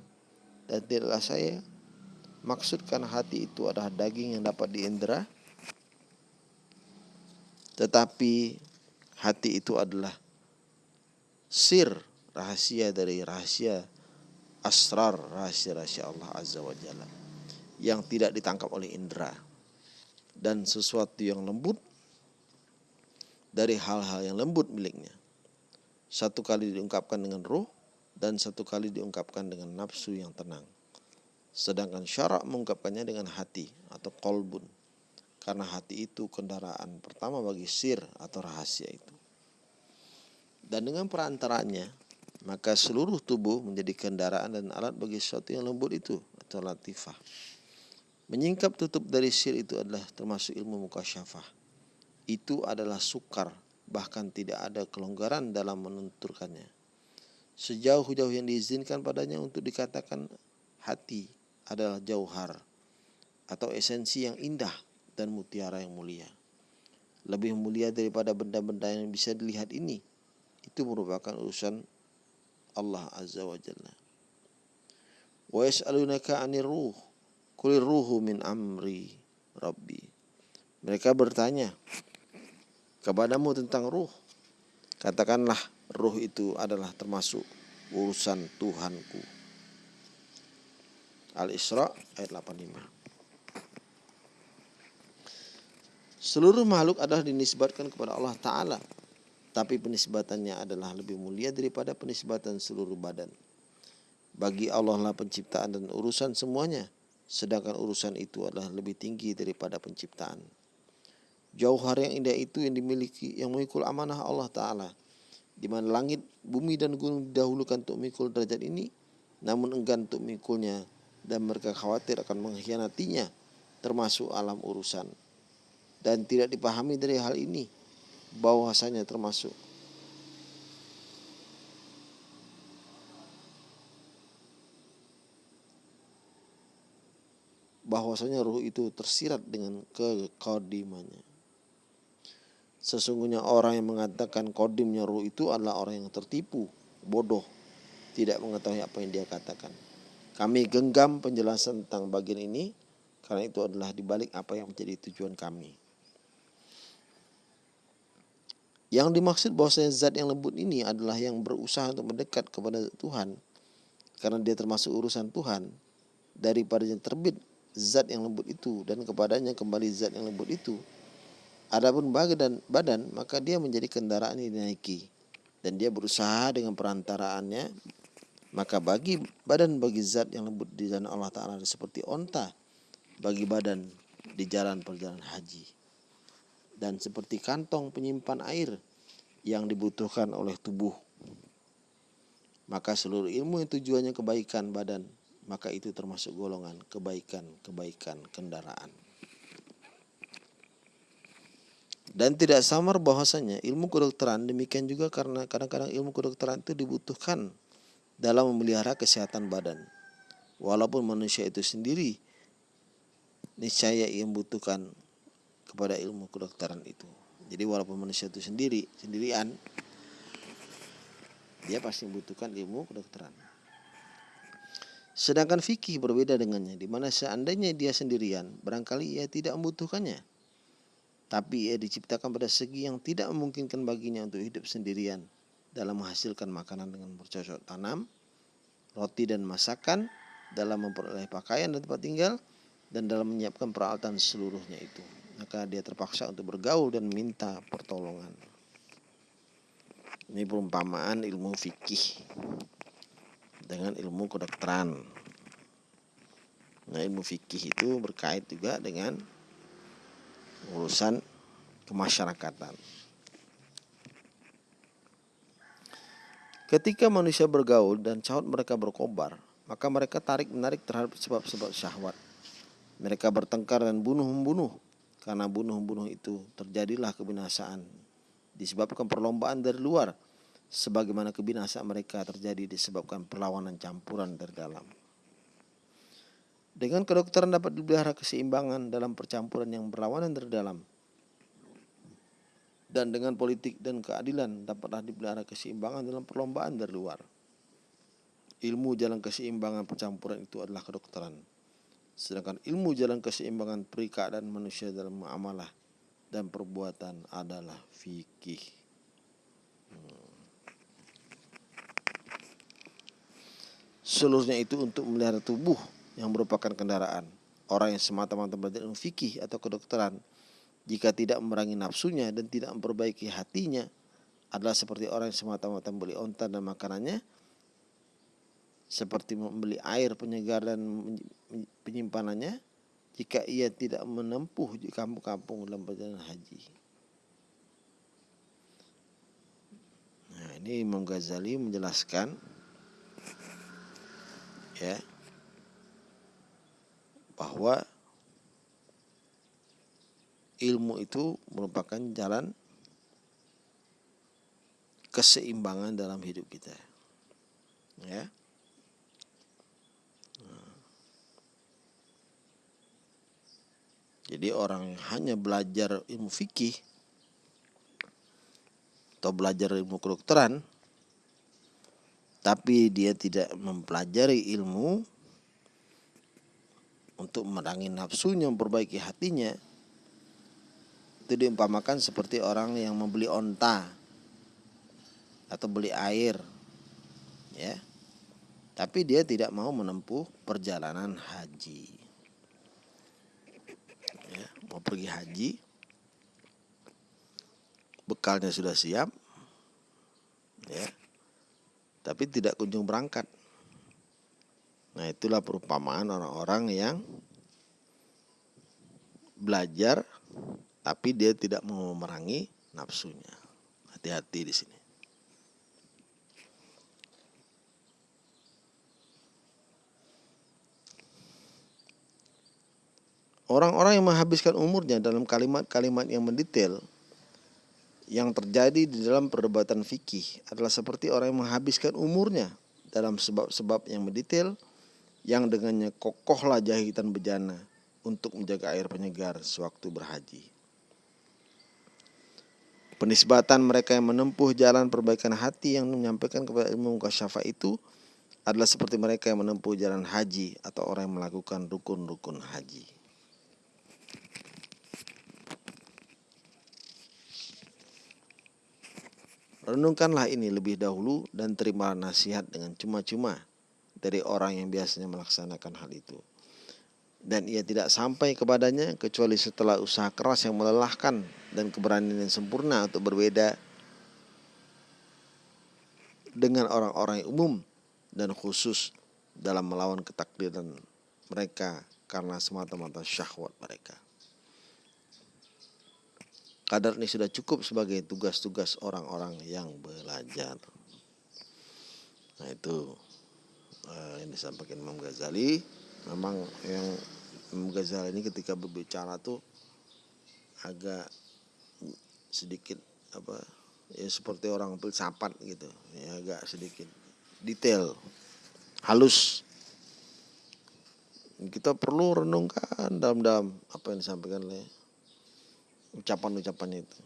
Dan tidaklah saya maksudkan hati itu adalah daging yang dapat diindra tetapi hati itu adalah sir rahasia dari rahasia asrar rahasia-rahasia Allah Azza wa Jalla yang tidak ditangkap oleh indera dan sesuatu yang lembut dari hal-hal yang lembut miliknya. Satu kali diungkapkan dengan roh dan satu kali diungkapkan dengan nafsu yang tenang. Sedangkan syarak mengungkapkannya dengan hati atau kolbun. Karena hati itu kendaraan pertama bagi sir atau rahasia itu. Dan dengan perantaranya, maka seluruh tubuh menjadi kendaraan dan alat bagi sesuatu yang lembut itu atau latifah. Menyingkap tutup dari sir itu adalah termasuk ilmu mukasyafah. Itu adalah sukar, bahkan tidak ada kelonggaran dalam menenturkannya. Sejauh-jauh yang diizinkan padanya untuk dikatakan hati adalah jauhar atau esensi yang indah dan mutiara yang mulia. Lebih mulia daripada benda-benda yang bisa dilihat ini. Itu merupakan urusan Allah Azza wa Jalla. Wa yas'alunaka 'anir ruh Kulir ruhu min amri Rabbi. Mereka bertanya kepadamu tentang ruh. Katakanlah ruh itu adalah termasuk urusan Tuhanku. Al-Isra ayat 85. Seluruh makhluk adalah dinisbatkan kepada Allah Ta'ala. Tapi penisbatannya adalah lebih mulia daripada penisbatan seluruh badan. Bagi Allah lah penciptaan dan urusan semuanya sedangkan urusan itu adalah lebih tinggi daripada penciptaan. Jauhar yang indah itu yang dimiliki yang memikul amanah Allah Ta'ala di mana langit, bumi dan gunung didahulukan untuk memikul derajat ini namun enggan untuk memikulnya dan mereka khawatir akan mengkhianatinya termasuk alam urusan dan tidak dipahami dari hal ini bahwasanya termasuk bahwasanya ruh itu tersirat dengan kekodimannya. Sesungguhnya orang yang mengatakan kodimnya ruh itu adalah orang yang tertipu, bodoh, tidak mengetahui apa yang dia katakan. Kami genggam penjelasan tentang bagian ini karena itu adalah dibalik apa yang menjadi tujuan kami. Yang dimaksud bahwasanya zat yang lembut ini adalah yang berusaha untuk mendekat kepada Tuhan. Karena dia termasuk urusan Tuhan. Daripada yang terbit zat yang lembut itu dan kepadanya kembali zat yang lembut itu. Adapun badan badan maka dia menjadi kendaraan yang dinaiki. Dan dia berusaha dengan perantaraannya maka bagi badan bagi zat yang lembut di jalan Allah Taala seperti onta bagi badan di jalan perjalanan haji dan seperti kantong penyimpan air yang dibutuhkan oleh tubuh maka seluruh ilmu yang tujuannya kebaikan badan maka itu termasuk golongan kebaikan-kebaikan kendaraan. Dan tidak samar bahwasanya ilmu kedokteran demikian juga karena kadang-kadang ilmu kedokteran itu dibutuhkan dalam memelihara kesehatan badan. Walaupun manusia itu sendiri niscaya ia membutuhkan kepada ilmu kedokteran itu. Jadi walaupun manusia itu sendiri sendirian dia pasti membutuhkan ilmu kedokteran. Sedangkan fikih berbeda dengannya, di mana seandainya dia sendirian, barangkali ia tidak membutuhkannya. Tapi ia diciptakan pada segi yang tidak memungkinkan baginya untuk hidup sendirian dalam menghasilkan makanan dengan bercocok tanam, roti dan masakan, dalam memperoleh pakaian dan tempat tinggal, dan dalam menyiapkan peralatan seluruhnya itu. Maka dia terpaksa untuk bergaul dan minta pertolongan. Ini perumpamaan ilmu fikih dengan ilmu kedokteran. Nah, ilmu fikih itu berkait juga dengan urusan kemasyarakatan. Ketika manusia bergaul dan caut mereka berkobar, maka mereka tarik menarik terhadap sebab-sebab syahwat. Mereka bertengkar dan bunuh-membunuh. Karena bunuh-membunuh itu terjadilah kebinasaan. Disebabkan perlombaan dari luar sebagaimana kebinasaan mereka terjadi disebabkan perlawanan campuran dari dalam. Dengan kedokteran dapat dipelihara keseimbangan dalam percampuran yang berlawanan dari dalam. Dan dengan politik dan keadilan dapatlah dipelihara keseimbangan dalam perlombaan dari luar. Ilmu jalan keseimbangan percampuran itu adalah kedokteran. Sedangkan ilmu jalan keseimbangan perika dan manusia dalam muamalah dan perbuatan adalah fikih. Hmm. Seluruhnya itu untuk melihara tubuh yang merupakan kendaraan. Orang yang semata-mata belajar ilmu fikih atau kedokteran jika tidak memerangi nafsunya dan tidak memperbaiki hatinya adalah seperti orang yang semata-mata membeli onta dan makanannya seperti membeli air penyegar dan penyimpanannya jika ia tidak menempuh di kampung-kampung dalam perjalanan haji. Nah, ini Imam Ghazali menjelaskan ya bahwa ilmu itu merupakan jalan keseimbangan dalam hidup kita. Ya. Jadi orang hanya belajar ilmu fikih atau belajar ilmu kedokteran tapi dia tidak mempelajari ilmu untuk merangi nafsunya, memperbaiki hatinya, itu diumpamakan seperti orang yang membeli onta atau beli air, ya. Tapi dia tidak mau menempuh perjalanan haji mau pergi haji bekalnya sudah siap ya. Tapi tidak kunjung berangkat. Nah itulah perumpamaan orang-orang yang belajar tapi dia tidak mau memerangi nafsunya. Hati-hati di sini Orang-orang yang menghabiskan umurnya dalam kalimat-kalimat yang mendetail yang terjadi di dalam perdebatan fikih adalah seperti orang yang menghabiskan umurnya dalam sebab-sebab yang mendetail yang dengannya kokohlah jahitan bejana untuk menjaga air penyegar sewaktu berhaji. Penisbatan mereka yang menempuh jalan perbaikan hati yang menyampaikan kepada ilmu syafa itu adalah seperti mereka yang menempuh jalan haji atau orang yang melakukan rukun-rukun haji. Renungkanlah ini lebih dahulu dan terima nasihat dengan cuma-cuma dari orang yang biasanya melaksanakan hal itu. Dan ia tidak sampai kepadanya kecuali setelah usaha keras yang melelahkan dan keberanian yang sempurna untuk berbeda dengan orang-orang yang umum dan khusus dalam melawan ketakdiran mereka karena semata-mata syahwat mereka. Kadar ini sudah cukup sebagai tugas-tugas orang-orang yang belajar. Nah itu uh, yang disampaikan Imam Ghazali. Memang yang Imam Ghazali ini ketika berbicara tuh agak sedikit apa ya seperti orang filsafat gitu ya agak sedikit detail halus kita perlu renungkan dalam-dalam apa yang disampaikan oleh ucapan-ucapan itu.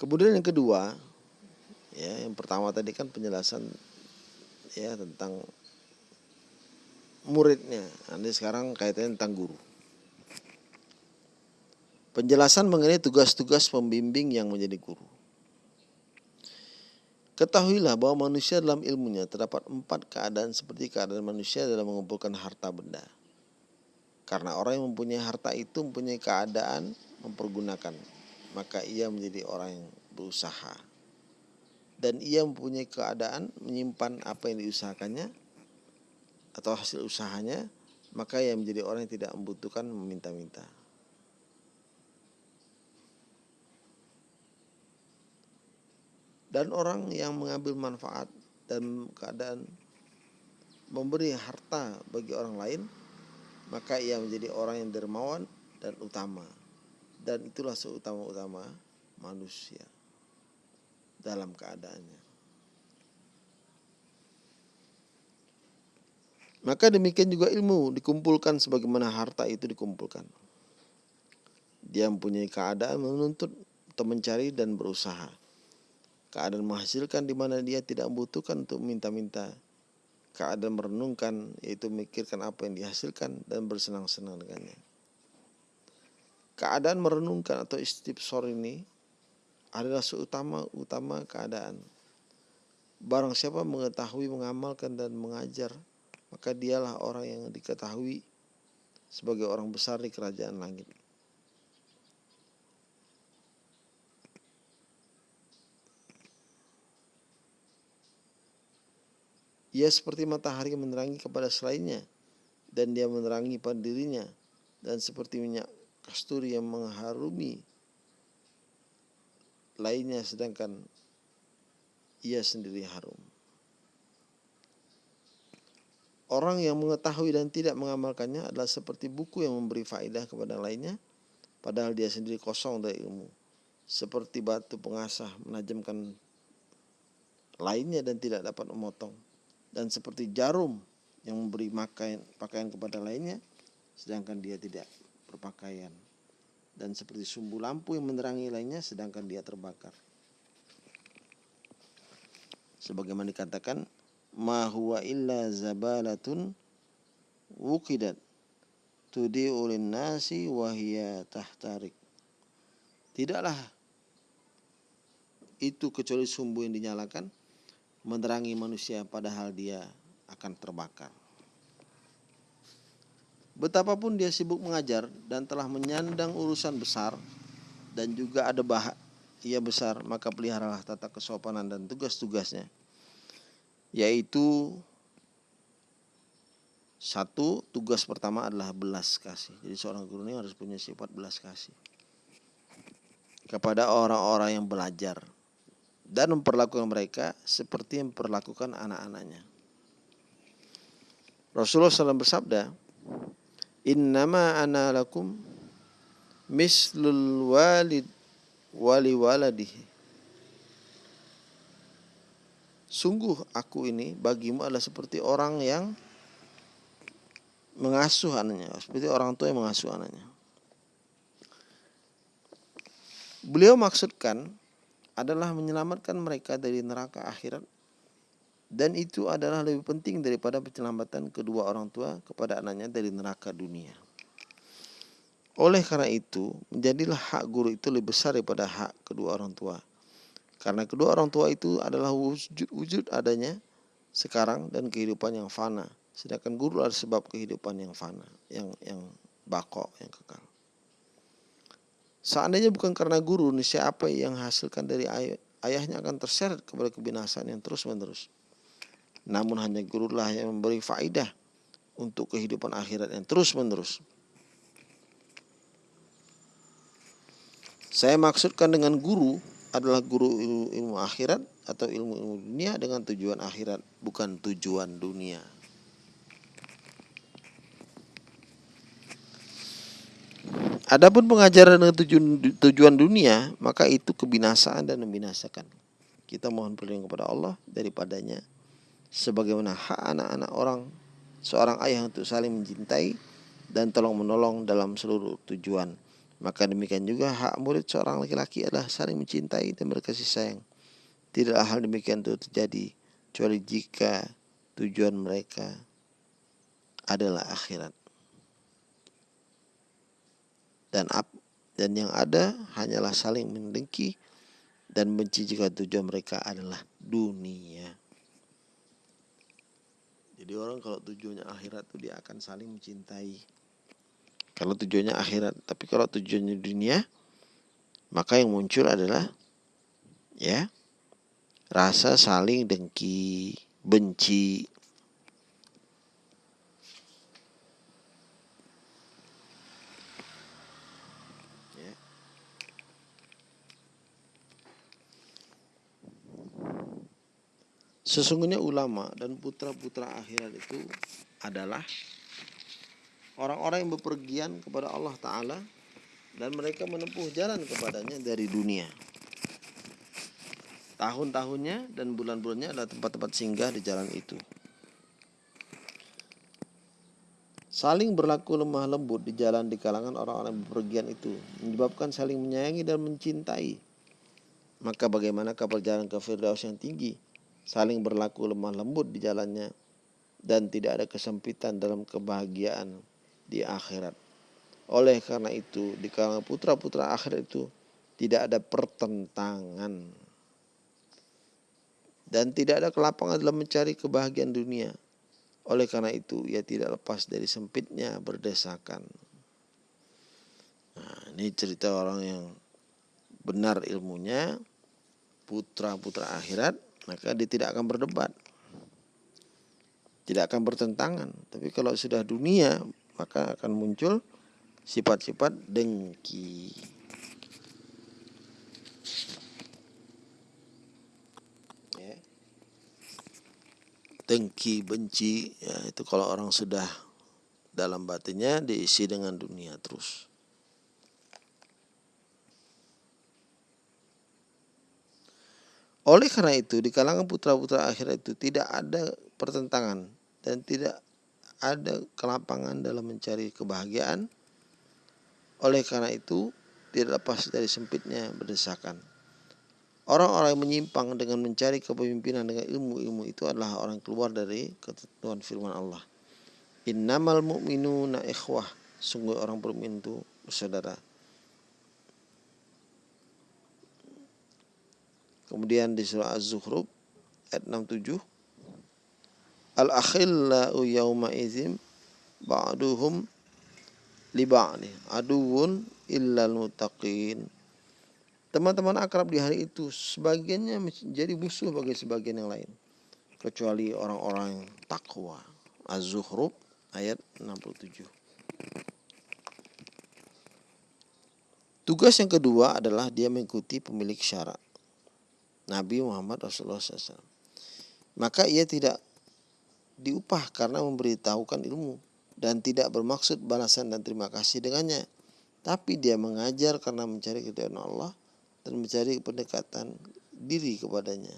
Kemudian yang kedua, ya yang pertama tadi kan penjelasan ya tentang muridnya. Nanti sekarang kaitannya tentang guru. Penjelasan mengenai tugas-tugas pembimbing yang menjadi guru. Ketahuilah bahwa manusia dalam ilmunya terdapat empat keadaan seperti keadaan manusia dalam mengumpulkan harta benda karena orang yang mempunyai harta itu mempunyai keadaan mempergunakan, maka ia menjadi orang yang berusaha. Dan ia mempunyai keadaan menyimpan apa yang diusahakannya atau hasil usahanya, maka ia menjadi orang yang tidak membutuhkan meminta-minta. Dan orang yang mengambil manfaat dan keadaan memberi harta bagi orang lain maka ia menjadi orang yang dermawan dan utama. Dan itulah seutama-utama manusia dalam keadaannya. Maka demikian juga ilmu dikumpulkan sebagaimana harta itu dikumpulkan. Dia mempunyai keadaan menuntut atau mencari dan berusaha. Keadaan menghasilkan di mana dia tidak membutuhkan untuk minta-minta keadaan merenungkan yaitu memikirkan apa yang dihasilkan dan bersenang-senang dengannya. Keadaan merenungkan atau istifsor ini adalah seutama-utama keadaan. Barang siapa mengetahui, mengamalkan dan mengajar, maka dialah orang yang diketahui sebagai orang besar di kerajaan langit. Ia seperti matahari menerangi kepada selainnya dan dia menerangi pada dirinya dan seperti minyak kasturi yang mengharumi lainnya sedangkan ia sendiri harum. Orang yang mengetahui dan tidak mengamalkannya adalah seperti buku yang memberi faedah kepada lainnya, padahal dia sendiri kosong dari ilmu. Seperti batu pengasah menajamkan lainnya dan tidak dapat memotong. Dan seperti jarum yang memberi pakaian, pakaian kepada lainnya, sedangkan dia tidak berpakaian. Dan seperti sumbu lampu yang menerangi lainnya, sedangkan dia terbakar. Sebagaimana dikatakan, ma huwa illa zabalatun wukidat tudi'u nasi wahia tahtarik. Tidaklah itu kecuali sumbu yang dinyalakan menerangi manusia padahal dia akan terbakar. Betapapun dia sibuk mengajar dan telah menyandang urusan besar dan juga ada bah ia besar, maka peliharalah tata kesopanan dan tugas-tugasnya yaitu satu tugas pertama adalah belas kasih. Jadi seorang guru ini harus punya sifat belas kasih kepada orang-orang yang belajar dan memperlakukan mereka seperti memperlakukan anak-anaknya. Rasulullah SAW bersabda, Innama ana lakum mislul walid wali waladihi Sungguh aku ini bagimu adalah seperti orang yang mengasuh anaknya, seperti orang tua yang mengasuh anaknya. Beliau maksudkan adalah menyelamatkan mereka dari neraka akhirat dan itu adalah lebih penting daripada penyelamatan kedua orang tua kepada anaknya dari neraka dunia. Oleh karena itu, menjadilah hak guru itu lebih besar daripada hak kedua orang tua. Karena kedua orang tua itu adalah wujud, wujud adanya sekarang dan kehidupan yang fana. Sedangkan guru adalah sebab kehidupan yang fana, yang yang bako, yang kekal. Seandainya bukan karena guru, siapa yang hasilkan dari ay ayahnya akan terseret kepada kebinasaan yang terus menerus. Namun hanya gurulah yang memberi faidah untuk kehidupan akhirat yang terus menerus. Saya maksudkan dengan guru adalah guru ilmu, ilmu akhirat atau ilmu ilmu dunia dengan tujuan akhirat bukan tujuan dunia. Adapun pengajaran dengan tujuan, tujuan dunia maka itu kebinasaan dan membinasakan. Kita mohon perlindungan kepada Allah daripadanya sebagaimana hak anak-anak orang seorang ayah untuk saling mencintai dan tolong menolong dalam seluruh tujuan maka demikian juga hak murid seorang laki-laki adalah saling mencintai dan berkasih sayang. Tidaklah hal demikian itu terjadi kecuali jika tujuan mereka adalah akhirat. Dan ap, dan yang ada hanyalah saling mendengki dan benci jika tujuan mereka adalah dunia. Jadi orang kalau tujuannya akhirat itu dia akan saling mencintai kalau tujuannya akhirat. Tapi kalau tujuannya dunia, maka yang muncul adalah ya rasa saling dengki, benci. Sesungguhnya ulama dan putra-putra akhirat itu adalah orang-orang yang bepergian kepada Allah Ta'ala dan mereka menempuh jalan kepadanya dari dunia. Tahun-tahunnya dan bulan-bulannya adalah tempat-tempat singgah di jalan itu. Saling berlaku lemah lembut di jalan di kalangan orang-orang bepergian itu menyebabkan saling menyayangi dan mencintai. Maka bagaimana perjalanan ke Firdaus yang tinggi saling berlaku lemah lembut di jalannya dan tidak ada kesempitan dalam kebahagiaan di akhirat. Oleh karena itu, di kalangan putra-putra akhirat itu tidak ada pertentangan dan tidak ada kelapangan dalam mencari kebahagiaan dunia. Oleh karena itu, ia tidak lepas dari sempitnya berdesakan. Nah, ini cerita orang yang benar ilmunya, putra-putra akhirat, maka dia tidak akan berdebat. tidak akan bertentangan. Tapi kalau sudah dunia, maka akan muncul sifat-sifat dengki. Ya. Dengki, benci, ya itu kalau orang sudah dalam batinnya diisi dengan dunia terus. Oleh karena itu di kalangan putra-putra akhirat itu tidak ada pertentangan dan tidak ada kelapangan dalam mencari kebahagiaan. Oleh karena itu, tidak lepas dari sempitnya berdesakan. Orang-orang yang menyimpang dengan mencari kepemimpinan dengan ilmu-ilmu itu adalah orang keluar dari ketentuan firman Allah. Innamal mu'minuna ikhwah. Sungguh orang beriman itu bersaudara. Kemudian di surah Az-Zukhruf ayat 67 al-akhillau yawma izim ba'duhum li ba'di aduun illal muttaqin. Teman-teman akrab di hari itu sebagiannya menjadi musuh bagi sebagian yang lain kecuali orang-orang takwa Az-Zukhruf ayat 67 Tugas yang kedua adalah dia mengikuti pemilik syarat Nabi Muhammad Rasulullah SAW. Maka ia tidak diupah karena memberitahukan ilmu dan tidak bermaksud balasan dan terima kasih dengannya. Tapi dia mengajar karena mencari keridhaan Allah dan mencari pendekatan diri kepadanya.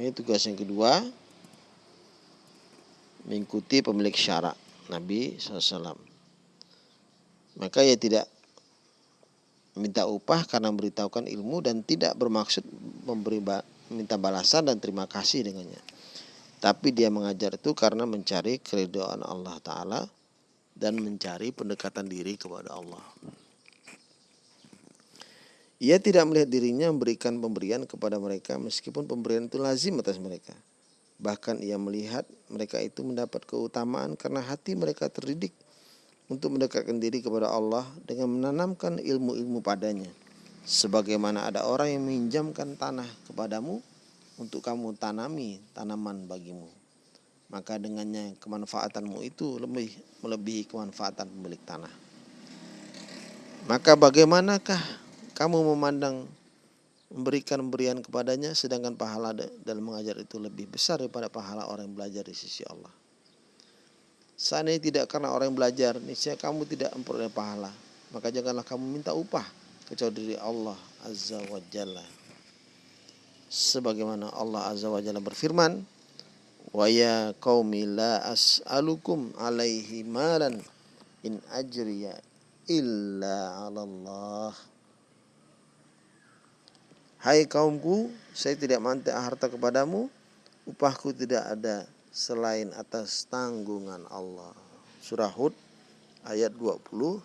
Ini tugas yang kedua mengikuti pemilik syarak Nabi SAW. Maka ia tidak minta upah karena memberitahukan ilmu dan tidak bermaksud memberi minta balasan dan terima kasih dengannya. Tapi dia mengajar itu karena mencari keridhaan Allah Ta'ala dan mencari pendekatan diri kepada Allah. Ia tidak melihat dirinya memberikan pemberian kepada mereka meskipun pemberian itu lazim atas mereka. Bahkan ia melihat mereka itu mendapat keutamaan karena hati mereka terdidik untuk mendekatkan diri kepada Allah dengan menanamkan ilmu-ilmu padanya. Sebagaimana ada orang yang meminjamkan tanah kepadamu untuk kamu tanami tanaman bagimu. Maka dengannya kemanfaatanmu itu lebih melebihi kemanfaatan pemilik tanah. Maka bagaimanakah kamu memandang memberikan pemberian kepadanya sedangkan pahala dalam mengajar itu lebih besar daripada pahala orang yang belajar di sisi Allah. Seandainya tidak karena orang yang belajar, niscaya kamu tidak memperoleh pahala. Maka janganlah kamu minta upah kecuali dari Allah Azza wa Jalla. Sebagaimana Allah Azza wa Jalla berfirman, "Wa ya qaumi la as'alukum alaihi malan in ajriya illa 'ala Allah." Hai kaumku, saya tidak mantik harta kepadamu, upahku tidak ada selain atas tanggungan Allah. Surah Hud ayat 29.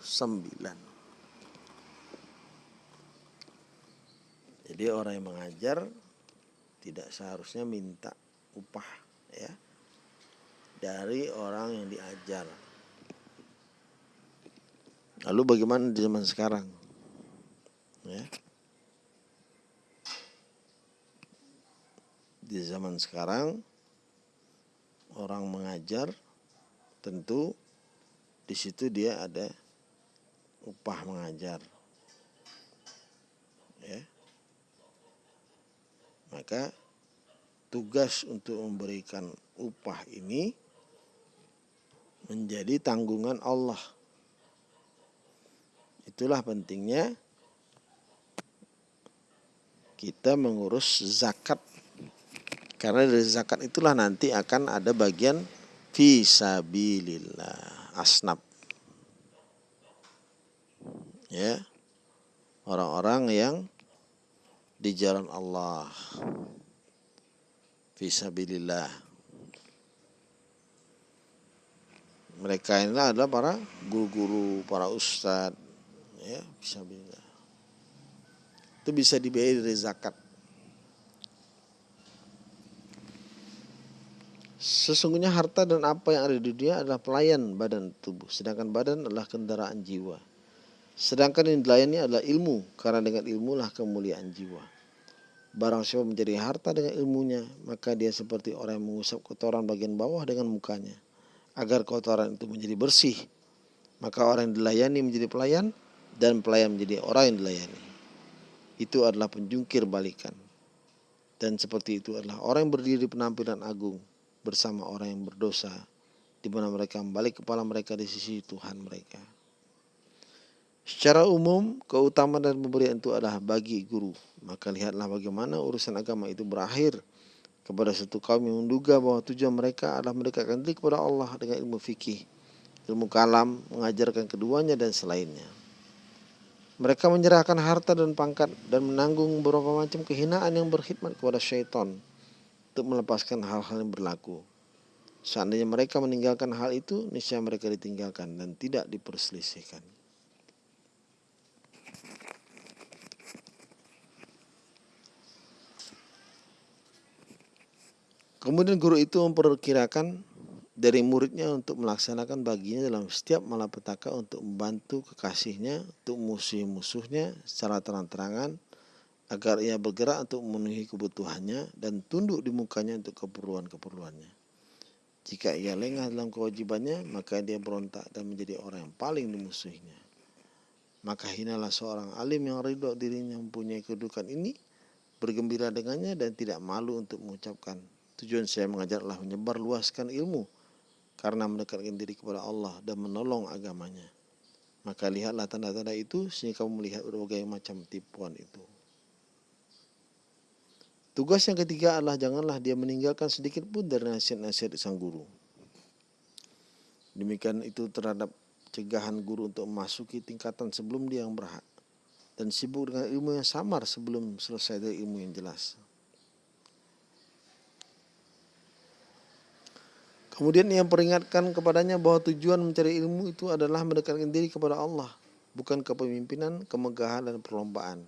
Jadi orang yang mengajar tidak seharusnya minta upah ya dari orang yang diajar. Lalu bagaimana di zaman sekarang? Ya. Di zaman sekarang orang mengajar tentu di situ dia ada upah mengajar. Ya. Maka tugas untuk memberikan upah ini menjadi tanggungan Allah. Itulah pentingnya kita mengurus zakat karena dari zakat itulah nanti akan ada bagian fisabilillah asnab. Ya. Orang-orang yang di jalan Allah. Fisabilillah. Mereka ini adalah para guru-guru, para ustadz, ya, fisabilillah. Itu bisa dibayar dari zakat. Sesungguhnya harta dan apa yang ada di dunia adalah pelayan badan tubuh, sedangkan badan adalah kendaraan jiwa. Sedangkan yang dilayani adalah ilmu, karena dengan ilmu lah kemuliaan jiwa. Barang siapa menjadi harta dengan ilmunya, maka dia seperti orang yang mengusap kotoran bagian bawah dengan mukanya, agar kotoran itu menjadi bersih. Maka orang yang dilayani menjadi pelayan, dan pelayan menjadi orang yang dilayani. Itu adalah penjungkir balikan. Dan seperti itu adalah orang yang berdiri di penampilan agung, bersama orang yang berdosa di mana mereka membalik kepala mereka di sisi Tuhan mereka. Secara umum, keutamaan dan pemberian itu adalah bagi guru. Maka lihatlah bagaimana urusan agama itu berakhir kepada satu kaum yang menduga bahwa tujuan mereka adalah mendekatkan diri kepada Allah dengan ilmu fikih, ilmu kalam, mengajarkan keduanya dan selainnya. Mereka menyerahkan harta dan pangkat dan menanggung beberapa macam kehinaan yang berkhidmat kepada syaitan untuk melepaskan hal-hal yang berlaku. Seandainya mereka meninggalkan hal itu, niscaya mereka ditinggalkan dan tidak diperselisihkan. Kemudian guru itu memperkirakan dari muridnya untuk melaksanakan baginya dalam setiap malapetaka untuk membantu kekasihnya, untuk musuh-musuhnya secara terang-terangan agar ia bergerak untuk memenuhi kebutuhannya dan tunduk di mukanya untuk keperluan-keperluannya. Jika ia lengah dalam kewajibannya, maka dia berontak dan menjadi orang yang paling dimusuhinya. Maka hinalah seorang alim yang ridho dirinya mempunyai kedudukan ini, bergembira dengannya dan tidak malu untuk mengucapkan. Tujuan saya mengajar adalah menyebar luaskan ilmu karena mendekatkan diri kepada Allah dan menolong agamanya. Maka lihatlah tanda-tanda itu sehingga kamu melihat berbagai macam tipuan itu. Tugas yang ketiga adalah janganlah dia meninggalkan sedikit pun dari nasihat-nasihat sang guru. Demikian itu terhadap cegahan guru untuk memasuki tingkatan sebelum dia yang berhak dan sibuk dengan ilmu yang samar sebelum selesai dari ilmu yang jelas. Kemudian ia peringatkan kepadanya bahwa tujuan mencari ilmu itu adalah mendekatkan diri kepada Allah, bukan kepemimpinan, kemegahan, dan perlombaan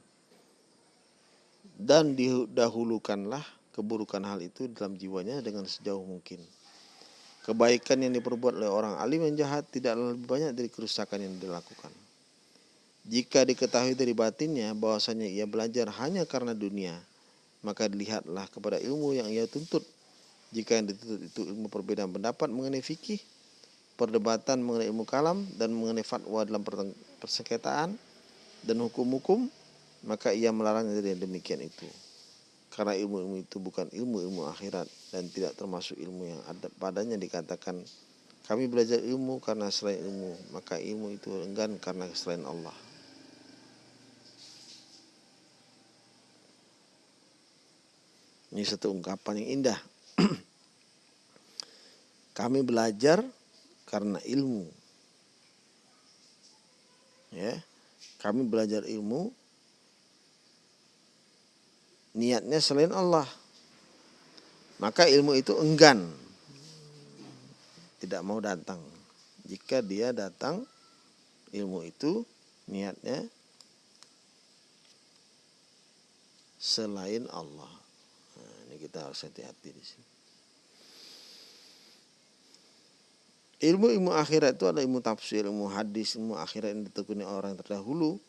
dan didahulukanlah keburukan hal itu dalam jiwanya dengan sejauh mungkin. Kebaikan yang diperbuat oleh orang alim yang jahat tidak lebih banyak dari kerusakan yang dilakukan. Jika diketahui dari batinnya bahwasanya ia belajar hanya karena dunia, maka dilihatlah kepada ilmu yang ia tuntut. Jika yang dituntut itu ilmu perbedaan pendapat mengenai fikih, perdebatan mengenai ilmu kalam, dan mengenai fatwa dalam persengketaan, dan hukum-hukum, maka ia melarangnya dari demikian itu. Karena ilmu-ilmu itu bukan ilmu-ilmu akhirat dan tidak termasuk ilmu yang ada padanya dikatakan kami belajar ilmu karena selain ilmu, maka ilmu itu enggan karena selain Allah. Ini satu ungkapan yang indah. kami belajar karena ilmu. Ya. Kami belajar ilmu niatnya selain Allah. Maka ilmu itu enggan. Tidak mau datang. Jika dia datang, ilmu itu niatnya selain Allah. Nah, ini kita harus hati-hati di sini. Ilmu-ilmu akhirat itu adalah ilmu tafsir, ilmu hadis, ilmu akhirat yang ditekuni orang terdahulu,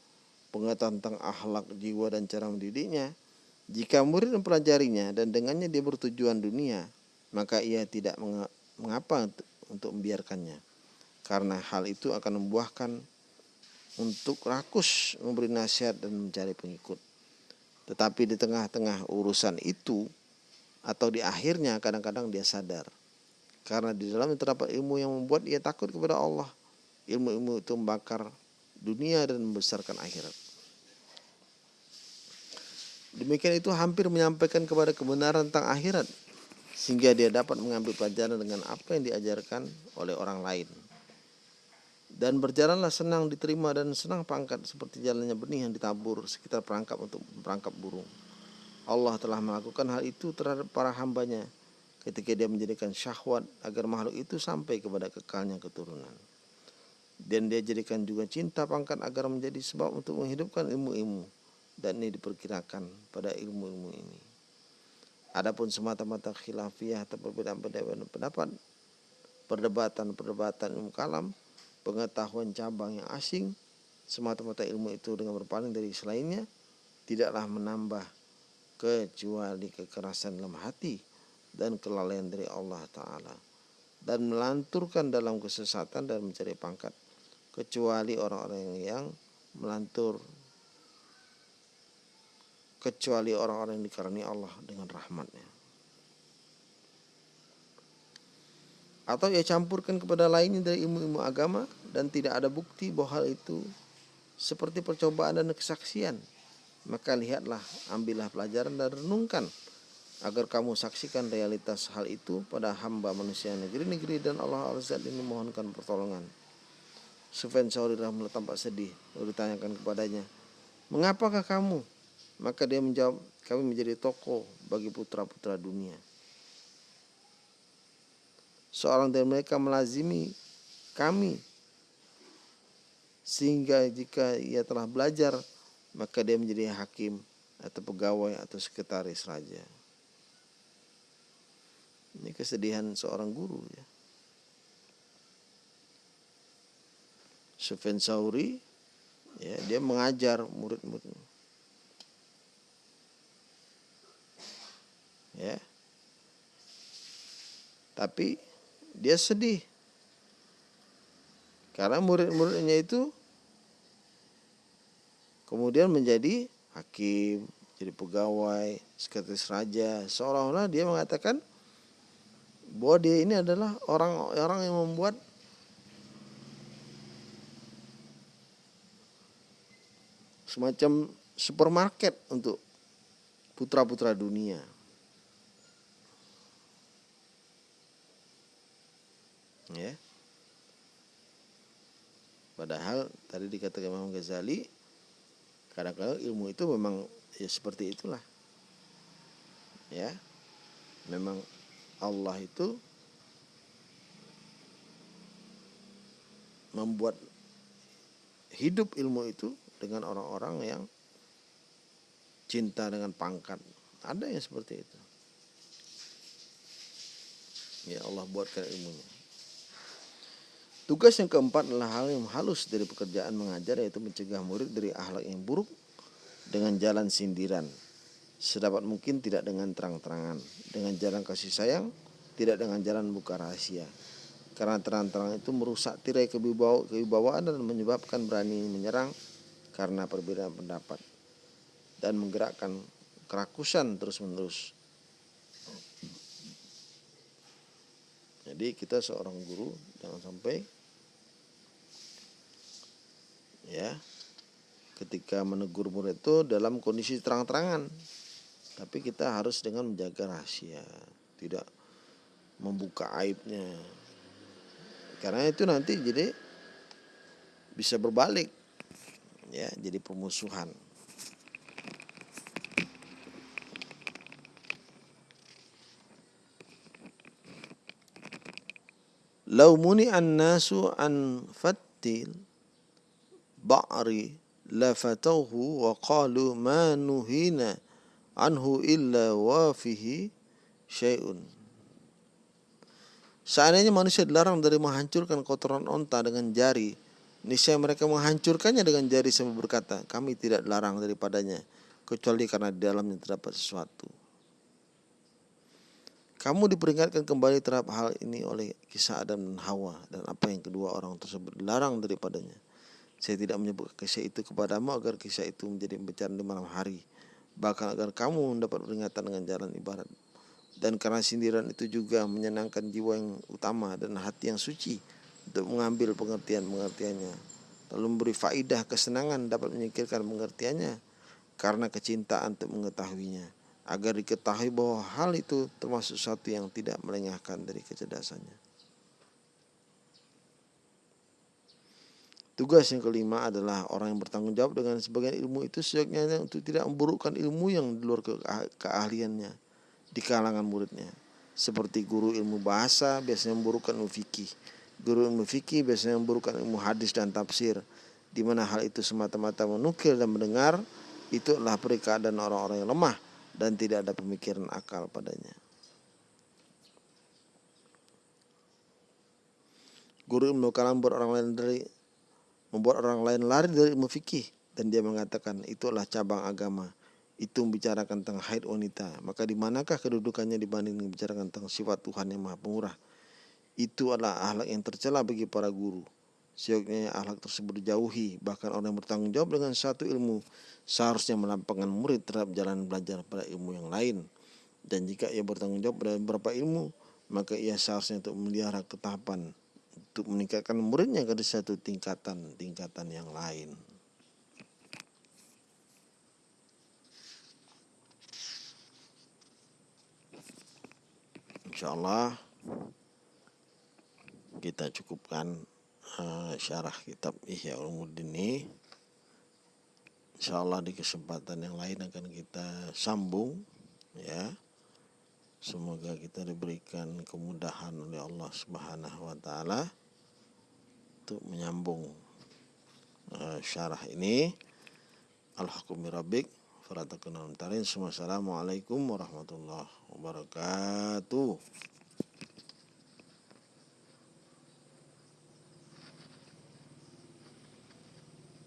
pengetahuan tentang akhlak jiwa dan cara mendidiknya, jika murid mempelajarinya dan dengannya dia bertujuan dunia, maka ia tidak mengapa untuk membiarkannya. Karena hal itu akan membuahkan untuk rakus memberi nasihat dan mencari pengikut. Tetapi di tengah-tengah urusan itu atau di akhirnya kadang-kadang dia sadar. Karena di dalam terdapat ilmu yang membuat ia takut kepada Allah. Ilmu-ilmu itu membakar dunia dan membesarkan akhirat. Demikian itu hampir menyampaikan kepada kebenaran tentang akhirat sehingga dia dapat mengambil pelajaran dengan apa yang diajarkan oleh orang lain. Dan berjalanlah senang diterima dan senang pangkat seperti jalannya benih yang ditabur sekitar perangkap untuk perangkap burung. Allah telah melakukan hal itu terhadap para hambanya ketika dia menjadikan syahwat agar makhluk itu sampai kepada kekalnya keturunan. Dan dia jadikan juga cinta pangkat agar menjadi sebab untuk menghidupkan ilmu-ilmu dan ini diperkirakan pada ilmu-ilmu ini. Adapun semata-mata khilafiyah atau perbedaan pendapat, perdebatan-perdebatan ilmu kalam, pengetahuan cabang yang asing, semata-mata ilmu itu dengan berpaling dari selainnya, tidaklah menambah kecuali kekerasan dalam hati dan kelalaian dari Allah Ta'ala dan melanturkan dalam kesesatan dan mencari pangkat kecuali orang-orang yang melantur kecuali orang-orang yang dikaruni Allah dengan rahmatnya. Atau ia campurkan kepada lainnya dari ilmu-ilmu agama dan tidak ada bukti bahwa hal itu seperti percobaan dan kesaksian. Maka lihatlah, ambillah pelajaran dan renungkan agar kamu saksikan realitas hal itu pada hamba manusia negeri-negeri dan Allah Azza ini mohonkan pertolongan. Sufyan Sauri rahimahullah tampak sedih lalu ditanyakan kepadanya mengapakah kamu maka dia menjawab kami menjadi tokoh bagi putra-putra dunia. Seorang dari mereka melazimi kami. Sehingga jika ia telah belajar maka dia menjadi hakim atau pegawai atau sekretaris raja. Ini kesedihan seorang guru ya. Sufyan Sauri ya dia mengajar murid-murid ya. Tapi dia sedih. Karena murid-muridnya itu kemudian menjadi hakim jadi pegawai sekretaris raja. Seolah-olah dia mengatakan bahwa dia ini adalah orang-orang yang membuat semacam supermarket untuk putra-putra dunia. Ya. Padahal tadi dikatakan Imam Ghazali kadang-kadang ilmu itu memang ya seperti itulah. Ya. Memang Allah itu membuat hidup ilmu itu dengan orang-orang yang cinta dengan pangkat. Ada yang seperti itu. Ya Allah buatkan ilmunya. Tugas yang keempat adalah hal yang halus dari pekerjaan mengajar yaitu mencegah murid dari akhlak yang buruk dengan jalan sindiran. Sedapat mungkin tidak dengan terang-terangan, dengan jalan kasih sayang, tidak dengan jalan buka rahasia. Karena terang-terangan itu merusak tirai kewibawaan dan menyebabkan berani menyerang karena perbedaan pendapat dan menggerakkan kerakusan terus-menerus. Jadi kita seorang guru jangan sampai ya ketika menegur murid itu dalam kondisi terang-terangan. Tapi kita harus dengan menjaga rahasia, tidak membuka aibnya. Karena itu nanti jadi bisa berbalik ya jadi pemusuhan Lau muni an-nasu an fattil ba'ri lafatauhu wa qalu ma nuhina anhu illa wa fihi syai'un. Seandainya manusia dilarang dari menghancurkan kotoran onta dengan jari, Niscaya mereka menghancurkannya dengan jari sambil berkata, kami tidak larang daripadanya, kecuali karena di dalamnya terdapat sesuatu. Kamu diperingatkan kembali terhadap hal ini oleh kisah Adam dan Hawa dan apa yang kedua orang tersebut dilarang daripadanya. Saya tidak menyebut kisah itu kepadamu agar kisah itu menjadi pembicaraan di malam hari. Bahkan agar kamu mendapat peringatan dengan jalan ibarat. Dan karena sindiran itu juga menyenangkan jiwa yang utama dan hati yang suci untuk mengambil pengertian-pengertiannya lalu memberi faidah kesenangan dapat menyingkirkan pengertiannya karena kecintaan untuk mengetahuinya agar diketahui bahwa hal itu termasuk sesuatu yang tidak melengahkan dari kecerdasannya. Tugas yang kelima adalah orang yang bertanggung jawab dengan sebagian ilmu itu sejatinya untuk tidak memburukkan ilmu yang di luar ke keahliannya di kalangan muridnya. Seperti guru ilmu bahasa biasanya memburukkan ilmu fikih guru ilmu fikih biasanya memburukan ilmu hadis dan tafsir di mana hal itu semata-mata menukil dan mendengar itu adalah dan orang-orang yang lemah dan tidak ada pemikiran akal padanya. Guru ilmu kalam membuat orang lain dari membuat orang lain lari dari ilmu fikih. Dan dia mengatakan itulah cabang agama. Itu membicarakan tentang haid wanita. Maka di manakah kedudukannya dibanding membicarakan tentang sifat Tuhan yang maha pemurah? Itu adalah ahlak yang tercela bagi para guru. Seyogyanya ahlak tersebut dijauhi. Bahkan orang yang bertanggung jawab dengan satu ilmu seharusnya melampangkan murid terhadap jalan belajar pada ilmu yang lain. Dan jika ia bertanggung jawab pada beberapa ilmu maka ia seharusnya untuk melihara ketahapan untuk meningkatkan muridnya ke satu tingkatan-tingkatan yang lain. Insya Allah kita cukupkan uh, syarah kitab Ihya Ulumuddin ini. Insya Allah di kesempatan yang lain akan kita sambung ya. Semoga kita diberikan kemudahan oleh Allah Subhanahu wa taala untuk menyambung uh, syarah ini. Al-Hakum Rabbik Assalamualaikum warahmatullahi wabarakatuh